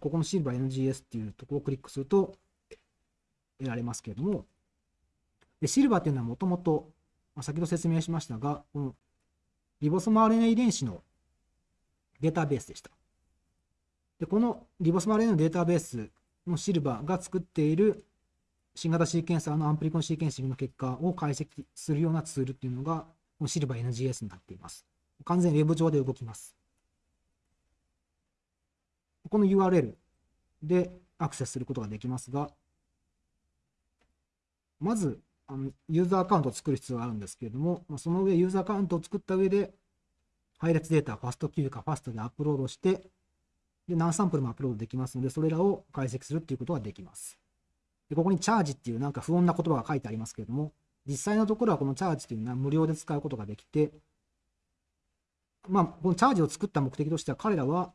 ここの SilverNGS っていうところをクリックすると得られますけれども、で、シルバーっていうのはもともと、先ほど説明しましたが、このリボソム RNA 遺伝子のデータベースでした。で、このリボソム RNA のデータベースの SILVA が作っている新型シーケンサーのアンプリコンシーケンシングの結果を解析するようなツールっていうのが、このシルバー NGS になっています。完全ウェブ上で動きます。この URL でアクセスすることができますが、まず、あのユーザーアカウントを作る必要があるんですけれども、その上、ユーザーアカウントを作った上で、配列データ、ファスト Q かファストでアップロードして、で何サンプルもアップロードできますので、それらを解析するっていうことができます。でここにチャージっていうなんか不穏な言葉が書いてありますけれども、実際のところはこのチャージというのは無料で使うことができて、まあ、このチャージを作った目的としては彼らは、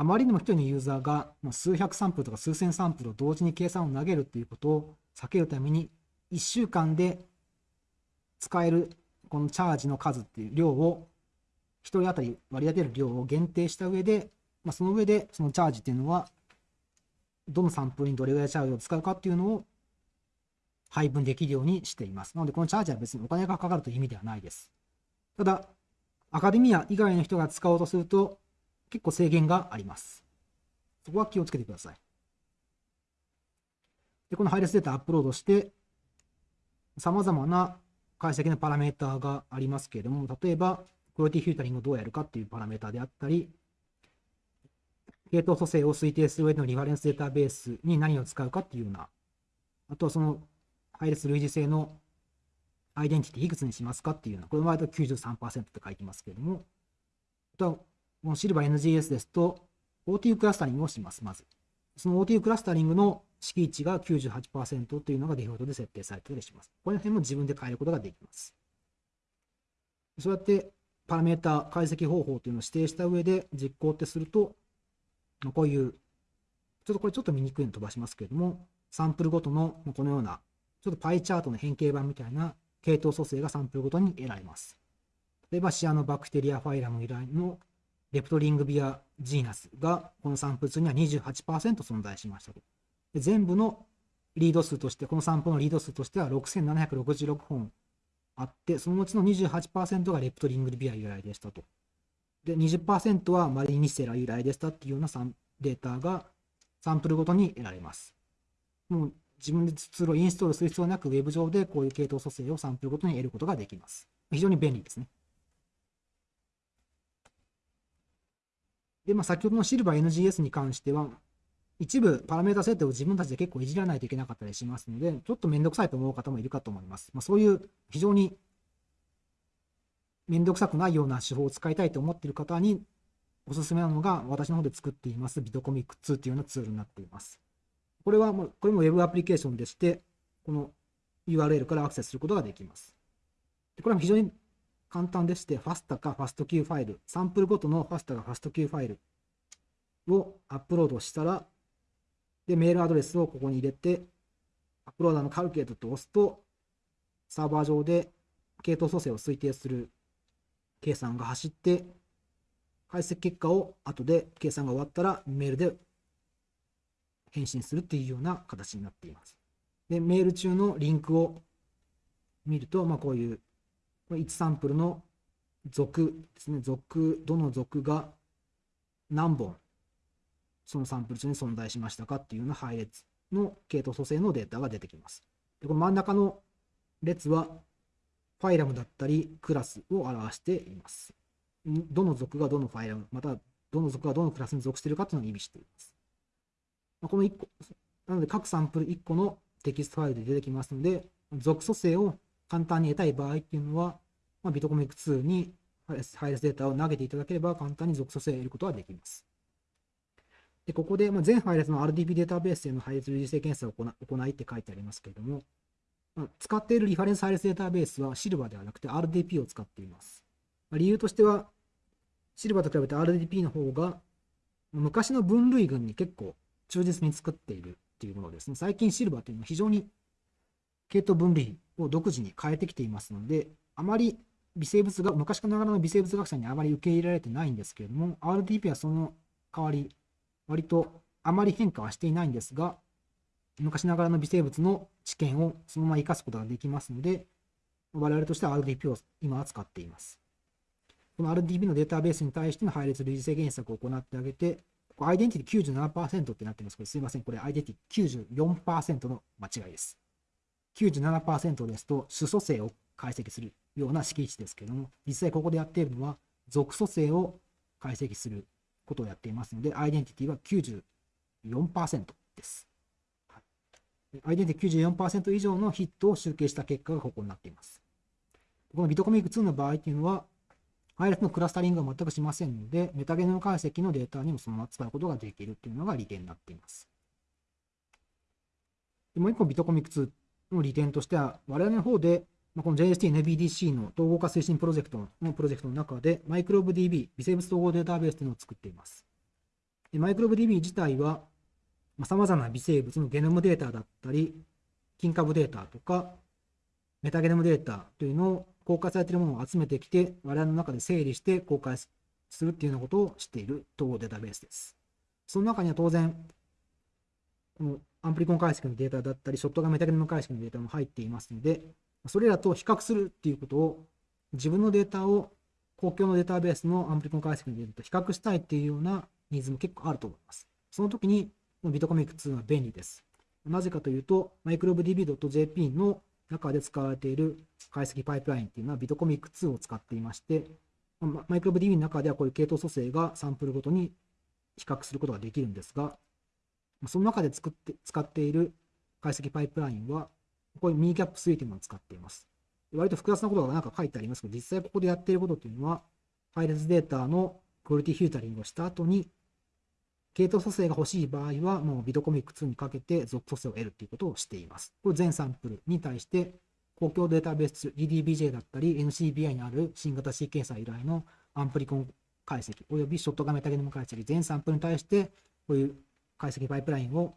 あまりにも一人のユーザーが数百サンプルとか数千サンプルを同時に計算を投げるっていうことを避けるために、1週間で使えるこのチャージの数っていう量を、1人当たり割り当てる量を限定した上で、まあ、その上でそのチャージっていうのはどのサンプルにどれぐらいチャージを使うかっていうのを配分できるようにしています。なので、このチャージは別にお金がかかるという意味ではないです。ただ、アカデミア以外の人が使おうとすると、結構制限があります。そこは気をつけてください。で、この配列データアップロードして、様々な解析のパラメーターがありますけれども、例えば、クオリティフィルタリングをどうやるかっていうパラメーターであったり、系統組成を推定する上でのリファレンスデータベースに何を使うかっていうような、あとはその配列類似性のアイデンティティいくつにしますかっていうような、これの場合だと93%って書いてますけれども、あとはこのシルバー NGS ですと、OTU クラスタリングをします、まず。その OTU クラスタリングの敷地が98%というのがデフォルトで設定されていたりします。この辺も自分で変えることができます。そうやってパラメータ解析方法というのを指定した上で実行ってすると、こういう、ちょっとこれちょっと見にくいの飛ばしますけれども、サンプルごとのこのような、ちょっとパイチャートの変形版みたいな系統組成がサンプルごとに得られます。例えばシアノバクテリアファイラム由来のレプトリングビアジーナスがこのサンプル数には28%存在しましたと。で全部のリード数として、このサンプルのリード数としては6766本あって、そのうちの28%がレプトリングビア由来でしたと。で、20%はマリニセラ由来でしたっていうようなデータがサンプルごとに得られます。もう自分でツールをインストールする必要なく、ウェブ上でこういう系統組成をサンプルごとに得ることができます。非常に便利ですね。で、まあ、先ほどのシルバー NGS に関しては、一部パラメータ設定を自分たちで結構いじらないといけなかったりしますので、ちょっとめんどくさいと思う方もいるかと思います。まあ、そういう非常にめんどくさくないような手法を使いたいと思っている方におすすめなのが私の方で作っていますビトコミック2というようなツールになっています。これはもう、これも Web アプリケーションでして、この URL からアクセスすることができます。これは非常に簡単でして、FASTA か FASTQ ファイル、サンプルごとの FASTA か FASTQ ファイルをアップロードしたら、で、メールアドレスをここに入れて、アップローダーのカルケートと押すと、サーバー上で系統組成を推定する計算が走って、解析結果を後で計算が終わったらメールで返信するっていうような形になっています。で、メール中のリンクを見ると、まあ、こういう1サンプルの属ですね、属、どの属が何本そのサンプル中に存在しましたかっていうような配列の系統組成のデータが出てきます。でこの真ん中の列はファイラムだったりクラスを表しています。どの属がどのファイラム、またどの属がどのクラスに属しているかというのを意味しています。まこの1個、なので各サンプル1個のテキストファイルで出てきますので、属組成を簡単に得たい場合っていうのは、まあ、 VITCOMIC2に配列データを投げていただければ簡単に属組成を得ることができます。でここで、まあ、全配列の RDP データベースへの配列類似性検査を行いって書いてありますけれども、まあ使っているリファレンス配列データベースは SILVA ではなくて RDP を使っています。まあ理由としては、 SILVA と比べて RDP の方が昔の分類群に結構忠実に作っているっていうものですね。最近シルバーというのは非常に系統分類を独自に変えてきていますので、あまり微生物が昔ながらの微生物学者にあまり受け入れられてないんですけれども、RDP はその代わり、割とあまり変化はしていないんですが、昔ながらの微生物の知見をそのまま生かすことができますので、我々としては RDP を今は使っています。この RDP のデータベースに対しての配列類似性原則を行ってあげて、ここアイデンティティ97%ってなってますけど、すいません、これアイデンティティ94%の間違いです。97%ですと主組成を解析するような式値ですけども、実際ここでやっているのは属組成を解析することをやっていますので、アイデンティティは94%です。はいアイデンティティ94%以上のヒットを集計した結果がここになっています。このビトコミック2の場合っていうのは、配列のクラスタリングは全くしませんので、メタゲノム解析のデータにもそのまま使うことができるっていうのが利点になっています。もう一個ビトコミック2の利点としては、我々の方で、ま、この JST-NBDC の統合化推進プロジェクトのプロジェクトの中で、マイクロブ DB、微生物統合データベースというのを作っています。でマイクロブ DB 自体は、さまざ、まな微生物のゲノムデータだったり、菌株データとか、メタゲノムデータというのを公開されているものを集めてきて、我々の中で整理して公開するっていうようなことをしている統合データベースです。その中には当然、このアンプリコン解析のデータだったり、ショットガンメタゲノム解析のデータも入っていますので、それらと比較するっていうことを、自分のデータを公共のデータベースのアンプリコン解析のデータと比較したいっていうようなニーズも結構あると思います。その時に、ビトコミック2は便利です。なぜかというと、microbdb.jp の中で使われている解析パイプラインっていうのはビトコミック2を使っていまして、マイクロブ DB の中ではこういう系統組成がサンプルごとに比較することができるんですが、その中で作って使っている解析パイプラインは、こういうミーキャップ3というものを使っています。割と複雑なことがなんか書いてありますけど、実際ここでやっていることというのは、配列データのクオリティフィルタリングをした後に、系統組成が欲しい場合は、もうビトコミック2にかけて属組成を得るということをしています。これ全サンプルに対して、公共データベース DDBJ だったり NCBI にある新型シーケンサー由来のアンプリコン解析およびショットガメタゲノム解析全サンプルに対してこういう解析パイプラインを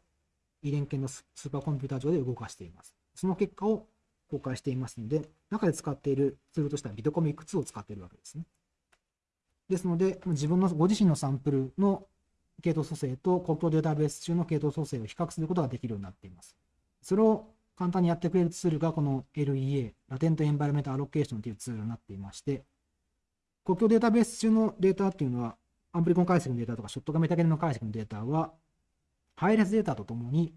遺伝系のスーパーコンピューター上で動かしています。その結果を公開していますので、中で使っているツールとしてはビトコミック2を使っているわけですね。ですので、自分のご自身のサンプルの系統組成と公共データベース中の系統組成を比較することができるようになっています。それを簡単にやってくれるツールがこの LEA、ラテントエンバイロメントアロケーションというツールになっていまして、公共データベース中のデータっていうのは、アンプリコン解析のデータとか、ショットガメタゲノム解析のデータは、配列データとともに、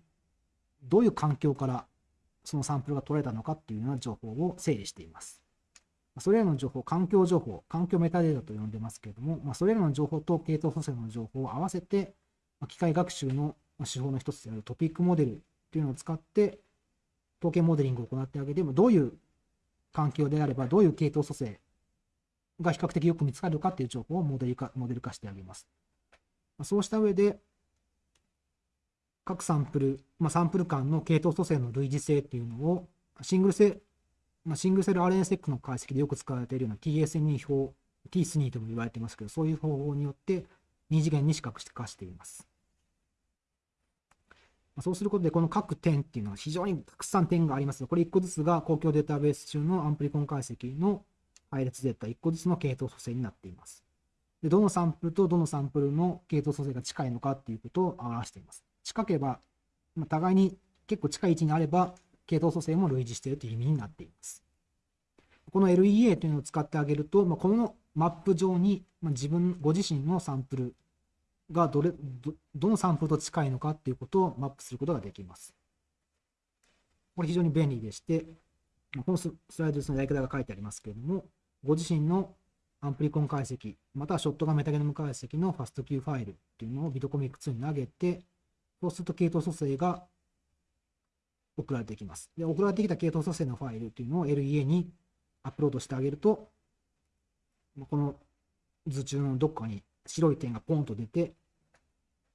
どういう環境からそのサンプルが取られたのかっていうような情報を整理しています。それらの情報、環境情報、環境メタデータと呼んでますけれども、まあ、それらの情報と系統組成の情報を合わせて、まあ、機械学習の手法の一つであるトピックモデルというのを使って、統計モデリングを行ってあげても、どういう環境であれば、どういう系統組成が比較的よく見つかるかっていう情報をモデル化モデル化してあげます。そうした上で、各サンプル、まあ、サンプル間の系統組成の類似性っていうのを、シングルセまあ、シングルセル RNSEC の解析でよく使われているような TSNE 表、T3 とも言われてますけど、そういう方法によって2次元に視覚化しています。そうすることで、この各点っていうのは非常にたくさん点があります。これ1個ずつが公共データベース中のアンプリコン解析の配列データ1個ずつの系統組成になっています。でどのサンプルとどのサンプルの系統組成が近いのかっていうことを表しています。近ければ、まあ、互いに結構近い位置にあれば、系統組成も類似しているという意味になっています。この LEA というのを使ってあげると、まあ、このマップ上に、まあ、自分、ご自身のサンプルがどれど、どのサンプルと近いのかっていうことをマップすることができます。これ非常に便利でして、このスライドのやり方が書いてありますけれども、ご自身のアンプリコン解析、またはショットガンメタゲノム解析のファスト Q ファイルっていうのをビトコミック2に投げて、そうすると系統組成が送られてきます。で、送られてきた系統組成のファイルというのを LEA にアップロードしてあげると、この図中のどっかに白い点がポンと出て、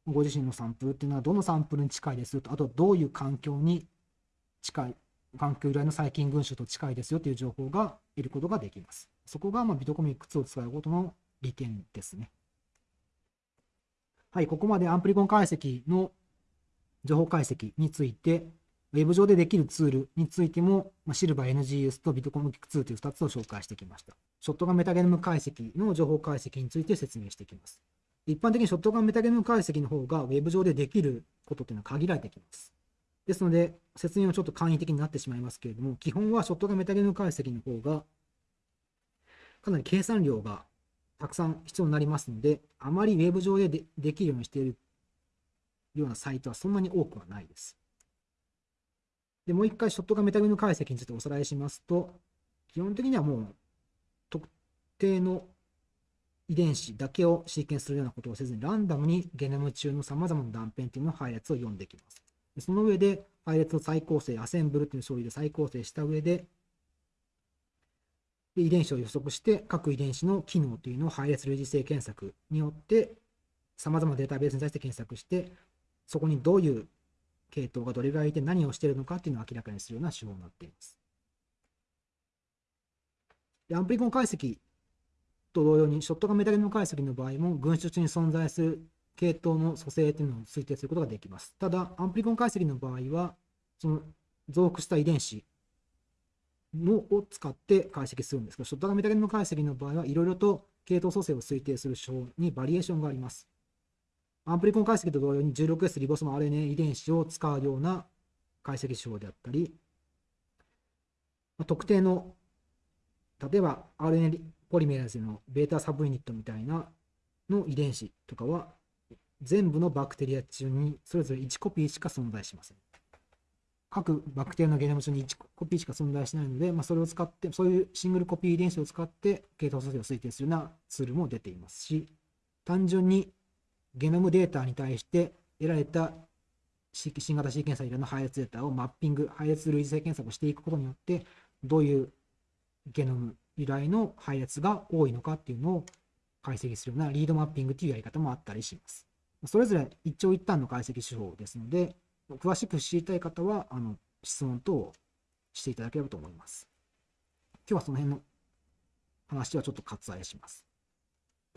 ご自身のサンプルっていうのはどのサンプルに近いですよと、あとどういう環境に近い、環境由来の細菌群衆と近いですよという情報が得ることができます。そこがまあビトコミック2を使うことの利点ですね。はい、ここまでアンプリコン解析の情報解析について、ウェブ上でできるツールについても、まあ、シルバー NGS とビットコミック2という2つを紹介してきました。ショットガンメタゲノム解析の情報解析について説明していきます。一般的にショットガンメタゲノム解析の方がウェブ上でできることというのは限られてきます。ですので、説明はちょっと簡易的になってしまいますけれども、基本はショットガンメタゲノム解析の方が、かなり計算量がたくさん必要になりますので、あまりウェブ上ででできるようにしているようなサイトはそんなに多くはないです。で、もう一回ショットガンメタゲノム解析についておさらいしますと、基本的にはもう特定の遺伝子だけをシーケンスするようなことをせずに、ランダムにゲノム中の様々な断片というのを配列を読んできます。でその上で、配列を再構成、アセンブルという処理で再構成した上で、で遺伝子を予測して、各遺伝子の機能というのを配列類似性検索によって、様々なデータベースに対して検索して、そこにどういう系統がどれぐらいいて何をしているのかっていうのを明らかにするような手法になっています。でアンプリコン解析と同様に、ショットガンメタゲノム解析の場合も、群衆中に存在する系統の組成というのを推定することができます。ただ、アンプリコン解析の場合は、その増幅した遺伝子のを使って解析するんですが、ショットガンメタゲノム解析の場合はいろいろと系統組成を推定する手法にバリエーションがあります。アンプリコン解析と同様に 16S リボソーム RNA 遺伝子を使うような解析手法であったり、特定の、例えば RNA ポリメラーゼのベータサブユニットみたいなの遺伝子とかは、全部のバクテリア中にそれぞれ1コピーしか存在しません。各バクテリアのゲノム中に1コピーしか存在しないので、まあ、それを使って、そういうシングルコピー遺伝子を使って系統組成を推定するようなツールも出ていますし、単純にゲノムデータに対して得られた新型シーケンサーの配列データをマッピング、配列類似性検索をしていくことによって、どういうゲノム由来の配列が多いのかっていうのを解析するようなリードマッピングというやり方もあったりします。それぞれ一長一短の解析手法ですので、詳しく知りたい方は、あの、質問等をしていただければと思います。今日はその辺の話はちょっと割愛します。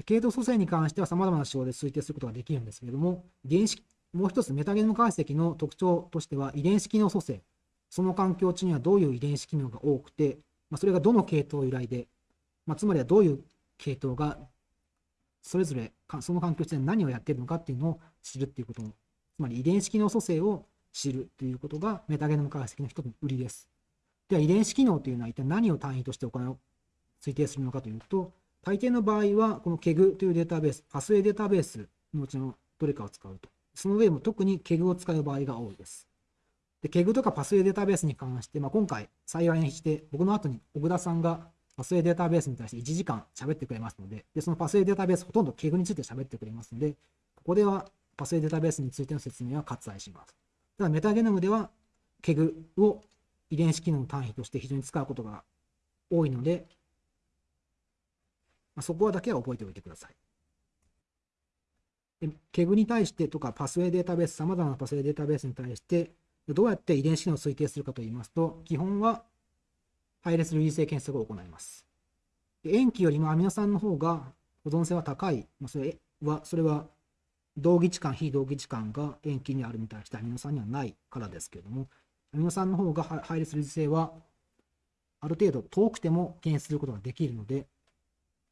系統組成に関しては様々な手法で推定することができるんですけれども、遺伝子、もう一つメタゲノム解析の特徴としては遺伝子機能組成。その環境中にはどういう遺伝子機能が多くて、まあ、それがどの系統由来で、まあ、つまりはどういう系統がそれぞれその環境中で何をやっているのかっていうのを知るっていうことも、つまり遺伝子機能組成を知るということがメタゲノム解析の一つの売りです。では遺伝子機能というのは一体何を単位として行う推定するのかというと、大抵の場合は、この KEG というデータベース、パスウェイデータベースのうちのどれかを使うと。その上でも特に KEG を使う場合が多いです。で、KEG とかパスウェイデータベースに関して、まあ、今回幸いにして、僕の後に小倉さんがパスウェイデータベースに対して1時間喋ってくれますので、でそのパスウェイデータベースほとんど KEG について喋ってくれますので、ここではパスウェイデータベースについての説明は割愛します。ただメタゲノムでは KEG を遺伝子機能の単位として非常に使うことが多いので、まあ、そこはだけは覚えておいてください。で、ケグに対してとか、パスウェイデータベース、様々なパスウェイデータベースに対して、どうやって遺伝子機能を推定するかといいますと、基本は配列類似性検索を行います。塩基よりもアミノ酸の方が保存性は高い、まあ、それは、それは同義置換、非同義置換が塩基にあるに対してアミノ酸にはないからですけれども、アミノ酸の方が配列類似性はある程度遠くても検出することができるので、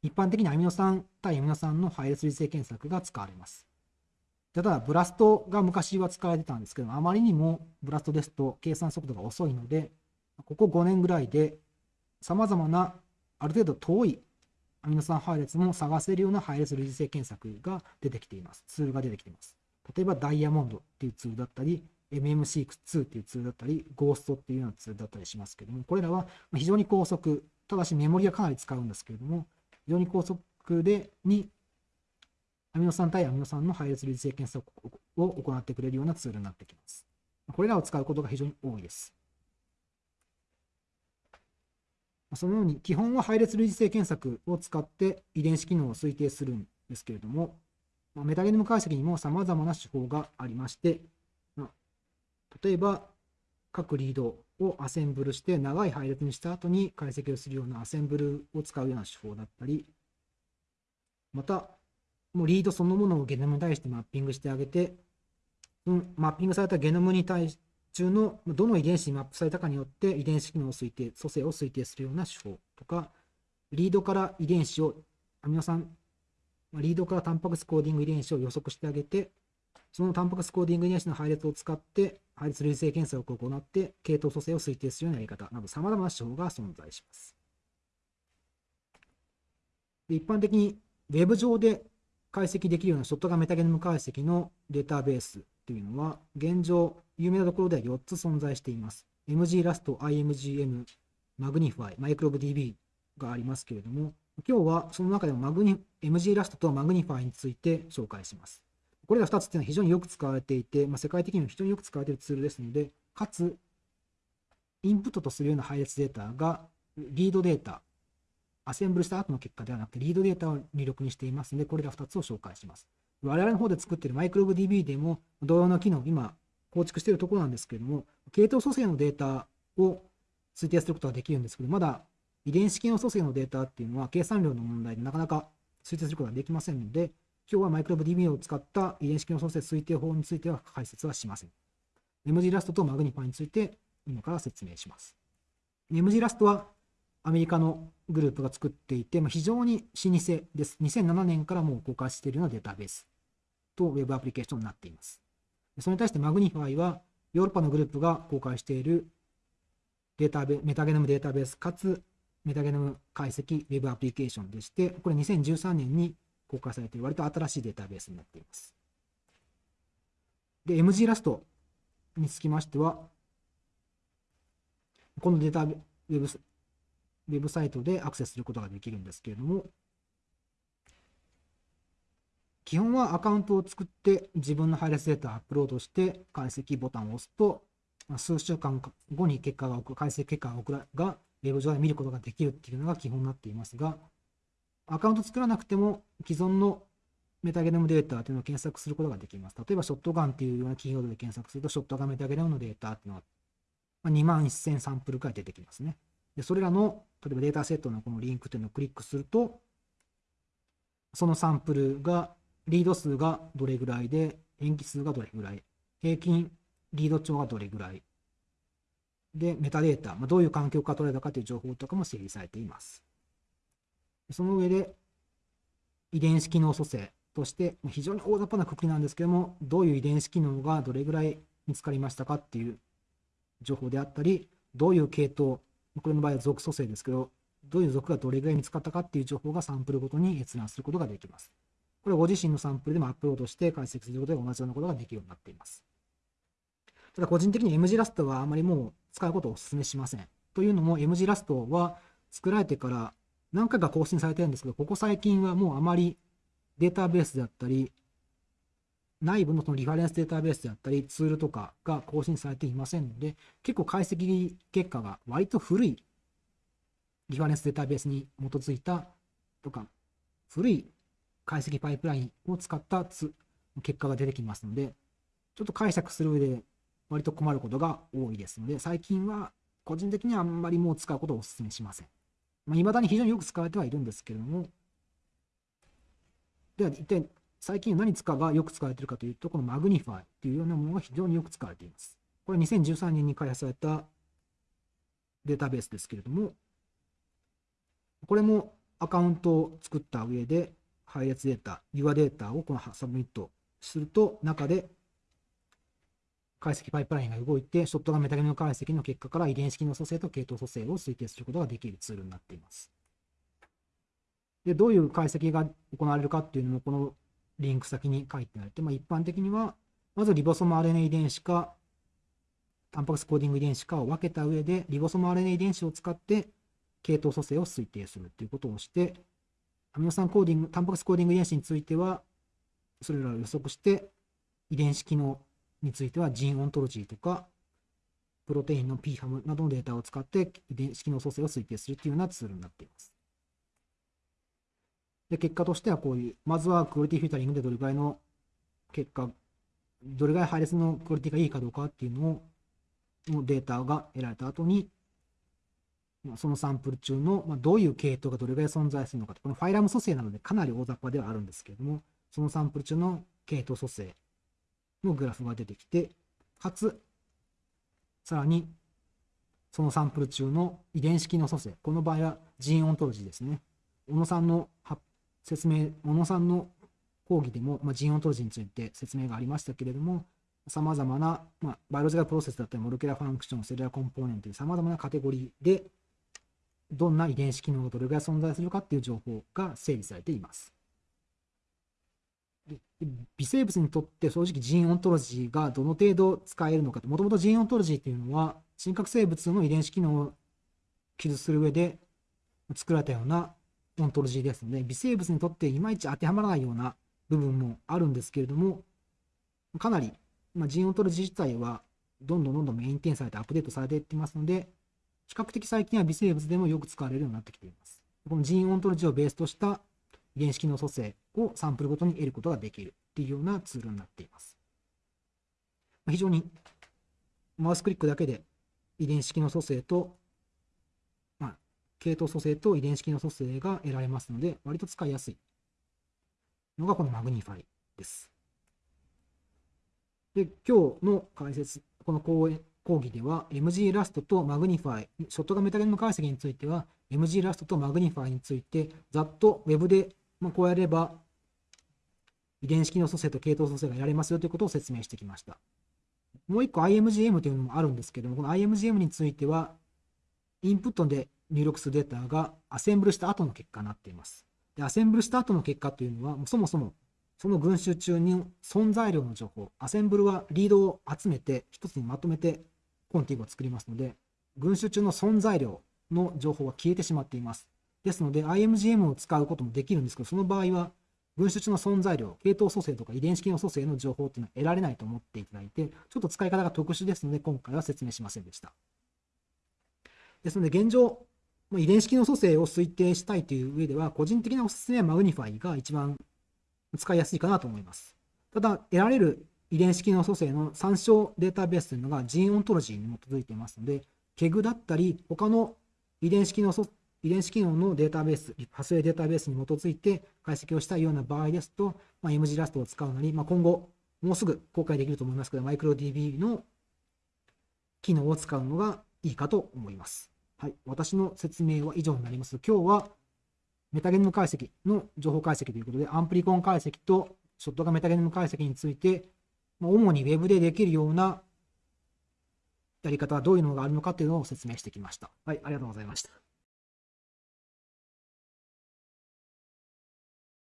一般的にアミノ酸対アミノ酸の配列類性検索が使われます。ただ、ブラストが昔は使われてたんですけど、あまりにもブラストですと計算速度が遅いので、ここ5年ぐらいで様々なある程度遠いアミノ酸配列も探せるような配列類似性検索が出てきています。ツールが出てきています。例えばダイヤモンドっていうツールだったり、MMC2 っていうツールだったり、ゴーストっていうようなツールだったりしますけども、これらは非常に高速、ただしメモリはかなり使うんですけれども、非常に高速でにアミノ酸対アミノ酸の配列類似性検査を行ってくれるようなツールになってきます。これらを使うことが非常に多いです。そのように基本は配列類似性検索を使って遺伝子機能を推定するんですけれども、メタゲノム解析にも様々な手法がありまして、例えば各リードをアセンブルして長い配列にした後に解析をするようなアセンブルを使うような手法だったり、また、もうリードそのものをゲノムに対してマッピングしてあげて、うん、マッピングされたゲノムに対し中のどの遺伝子にマップされたかによって遺伝子機能を推定、組成を推定するような手法とか、リードから遺伝子を、アミノ酸、リードからタンパク質コーディング遺伝子を予測してあげて、そのタンパク質コーディング遺伝子の配列を使って、配列類型検査を行って、系統組成を推定するようなやり方など、様々な手法が存在します。一般的に Web 上で解析できるようなショットガンメタゲノム解析のデータベースというのは、現状、有名なところでは4つ存在しています。MG ラスト、IMGM、Magnify、MicrobeDB がありますけれども、今日はその中でもマグニ MG ラストと Magnify について紹介します。これら2つっていうのは非常によく使われていて、まあ、世界的にも非常によく使われているツールですので、かつ、インプットとするような配列データがリードデータ、アセンブルした後の結果ではなくて、リードデータを入力にしていますので、これら2つを紹介します。我々の方で作っている MicrobeDB でも同様の機能、今構築しているところなんですけれども、系統組成のデータを推定することができるんですけど、まだ遺伝子機能組成のデータっていうのは計算量の問題でなかなか推定することができませんので、今日は MicrobeDB を使った遺伝子機能組成推定法については解説はしません。MG ラストと Magnify について今から説明します。MG ラストはアメリカのグループが作っていて、まあ、非常に老舗です。2007年からもう公開しているようなデータベースと Web アプリケーションになっています。それに対して Magnify はヨーロッパのグループが公開しているデータベメタゲノムデータベースかつメタゲノム解析 Web アプリケーションでして、これ2013年に公開されて割と新しいデータベースになっています。で、MG ラストにつきましては、このデータウェブウェブサイトでアクセスすることができるんですけれども、基本はアカウントを作って自分の配列データをアップロードして解析ボタンを押すと、数週間後に結果が解析結果が送らがウェブ上で見ることができるっていうのが基本になっていますが、アカウント作らなくても既存のメタゲノムデータというのを検索することができます。例えば、ショットガンっていうようなキーワードで検索すると、ショットガンメタゲノムのデータっていうのは、2万1000サンプルくらい出てきますね。で、それらの、例えばデータセットのこのリンクというのをクリックすると、そのサンプルが、リード数がどれぐらいで、塩基数がどれぐらい、平均リード帳がどれぐらい、で、メタデータ、まあ、どういう環境から取れたかという情報とかも整理されています。その上で、遺伝子機能組成として、非常に大雑把なくくりなんですけども、どういう遺伝子機能がどれぐらい見つかりましたかっていう情報であったり、どういう系統、これの場合は属組成ですけど、どういう属がどれぐらい見つかったかっていう情報がサンプルごとに閲覧することができます。これはご自身のサンプルでもアップロードして解析することで同じようなことができるようになっています。ただ個人的に M 字ラストはあまりもう使うことをお勧めしません。というのも M 字ラストは作られてから何回か更新されてるんですけど、ここ最近はもうあまりデータベースであったり、内部のそのリファレンスデータベースであったり、ツールとかが更新されていませんので、結構解析結果が割と古いリファレンスデータベースに基づいたとか、古い解析パイプラインを使った結果が出てきますので、ちょっと解釈する上で割と困ることが多いですので、最近は個人的にはあんまりもう使うことをお勧めしません。まあ、未だに非常によく使われてはいるんですけれども、では一体最近何使がよく使われているかというと、この Magnify というようなものが非常によく使われています。これ2013年に開発されたデータベースですけれども、これもアカウントを作った上で配列データ、Your データをこのサブミットすると、中で解析パイプラインが動いて、ショットガンメタゲノム解析の結果から遺伝子機能組成と系統組成を推定することができるツールになっています。で、どういう解析が行われるかっていうのも、このリンク先に書いてあって、まあ、一般的には、まずリボソム RNA 遺伝子か、タンパク質コーディング遺伝子かを分けた上で、リボソム RNA 遺伝子を使って系統組成を推定するということをして、アミノ酸コーディング、タンパク質コーディング遺伝子については、それらを予測して、遺伝子機能については Gene Ontology とか、プロテインの Pfam などのデータを使って遺伝子機能組成を推定するというようなツールになっています。で、結果としてはこういう、まずはクオリティフィルタリングでどれぐらいの結果、どれぐらい配列のクオリティがいいかどうかっていうのをのデータが得られた後に、そのサンプル中の、ま、どういう系統がどれぐらい存在するのかと、この phylum 組成なのでかなり大雑把ではあるんですけれども、そのサンプル中の系統組成のグラフが出てきて、かつ、さらに、そのサンプル中の遺伝子機能組成、この場合は Gene Ontology ですね。小野さんの説明、小野さんの講義でも、まあ、 Gene Ontology について説明がありましたけれども、さまざまな、まあ、 biological process だったり、 molecular function、 cellular component というさまざまなカテゴリーで、どんな遺伝子機能がどれぐらい存在するかっていう情報が整理されています。微生物にとって正直 Gene Ontology がどの程度使えるのかと、もともと Gene Ontology っていうのは、真核生物の遺伝子機能を記述する上で作られたようなオントロジーですので、微生物にとっていまいち当てはまらないような部分もあるんですけれども、かなり、まあ、 Gene Ontology 自体はどんどんどんどんメインテンされてアップデートされていってますので、比較的最近は微生物でもよく使われるようになってきています。この Gene Ontology をベースとした遺伝子機能組成をサンプルごとに得ることができるっていうようなツールになっています。非常にマウスクリックだけで遺伝子機能組成と、まあ、系統組成と遺伝子機能組成が得られますので、割と使いやすいのがこの MGnify です。で、今日の解説、この講演講義では MG ラストとマグニファイ、ショットガンメタゲノム解析については MG ラストとマグニファイについてざっと Web でまあ、こうやれば遺伝子機能組成と系統組成がやれますよということを説明してきました。もう一個 IMGM というのもあるんですけども、この IMGM については、インプットで入力するデータがアセンブルした後の結果になっています。で、アセンブルした後の結果というのは、もそもそもその群衆中に存在量の情報、アセンブルはリードを集めて一つにまとめてコンティグを作りますので、群衆中の存在量の情報は消えてしまっています。ですので、IMGM を使うこともできるんですけど、その場合は、分子中の存在量、系統組成とか遺伝子機能組成の情報っていうのは得られないと思っていただいて、ちょっと使い方が特殊ですので、今回は説明しませんでした。ですので、現状、遺伝子機能組成を推定したいという上では、個人的なおすすめは MGnify が一番使いやすいかなと思います。ただ、得られる遺伝子機能組成の参照データベースというのが Gene Ontology に基づいていますので、ケグだったり、他の遺伝子機能遺伝子機能のデータベース、派生データベースに基づいて解析をしたいような場合ですと、まあ、MG ラストを使うなり、まあ、今後、もうすぐ公開できると思いますけど、マイクロ DB の機能を使うのがいいかと思います。はい。私の説明は以上になります。今日はメタゲノム解析の情報解析ということで、アンプリコン解析とショットがメタゲノム解析について、ま主に Web でできるようなやり方はどういうのがあるのかというのを説明してきました。はい、ありがとうございました。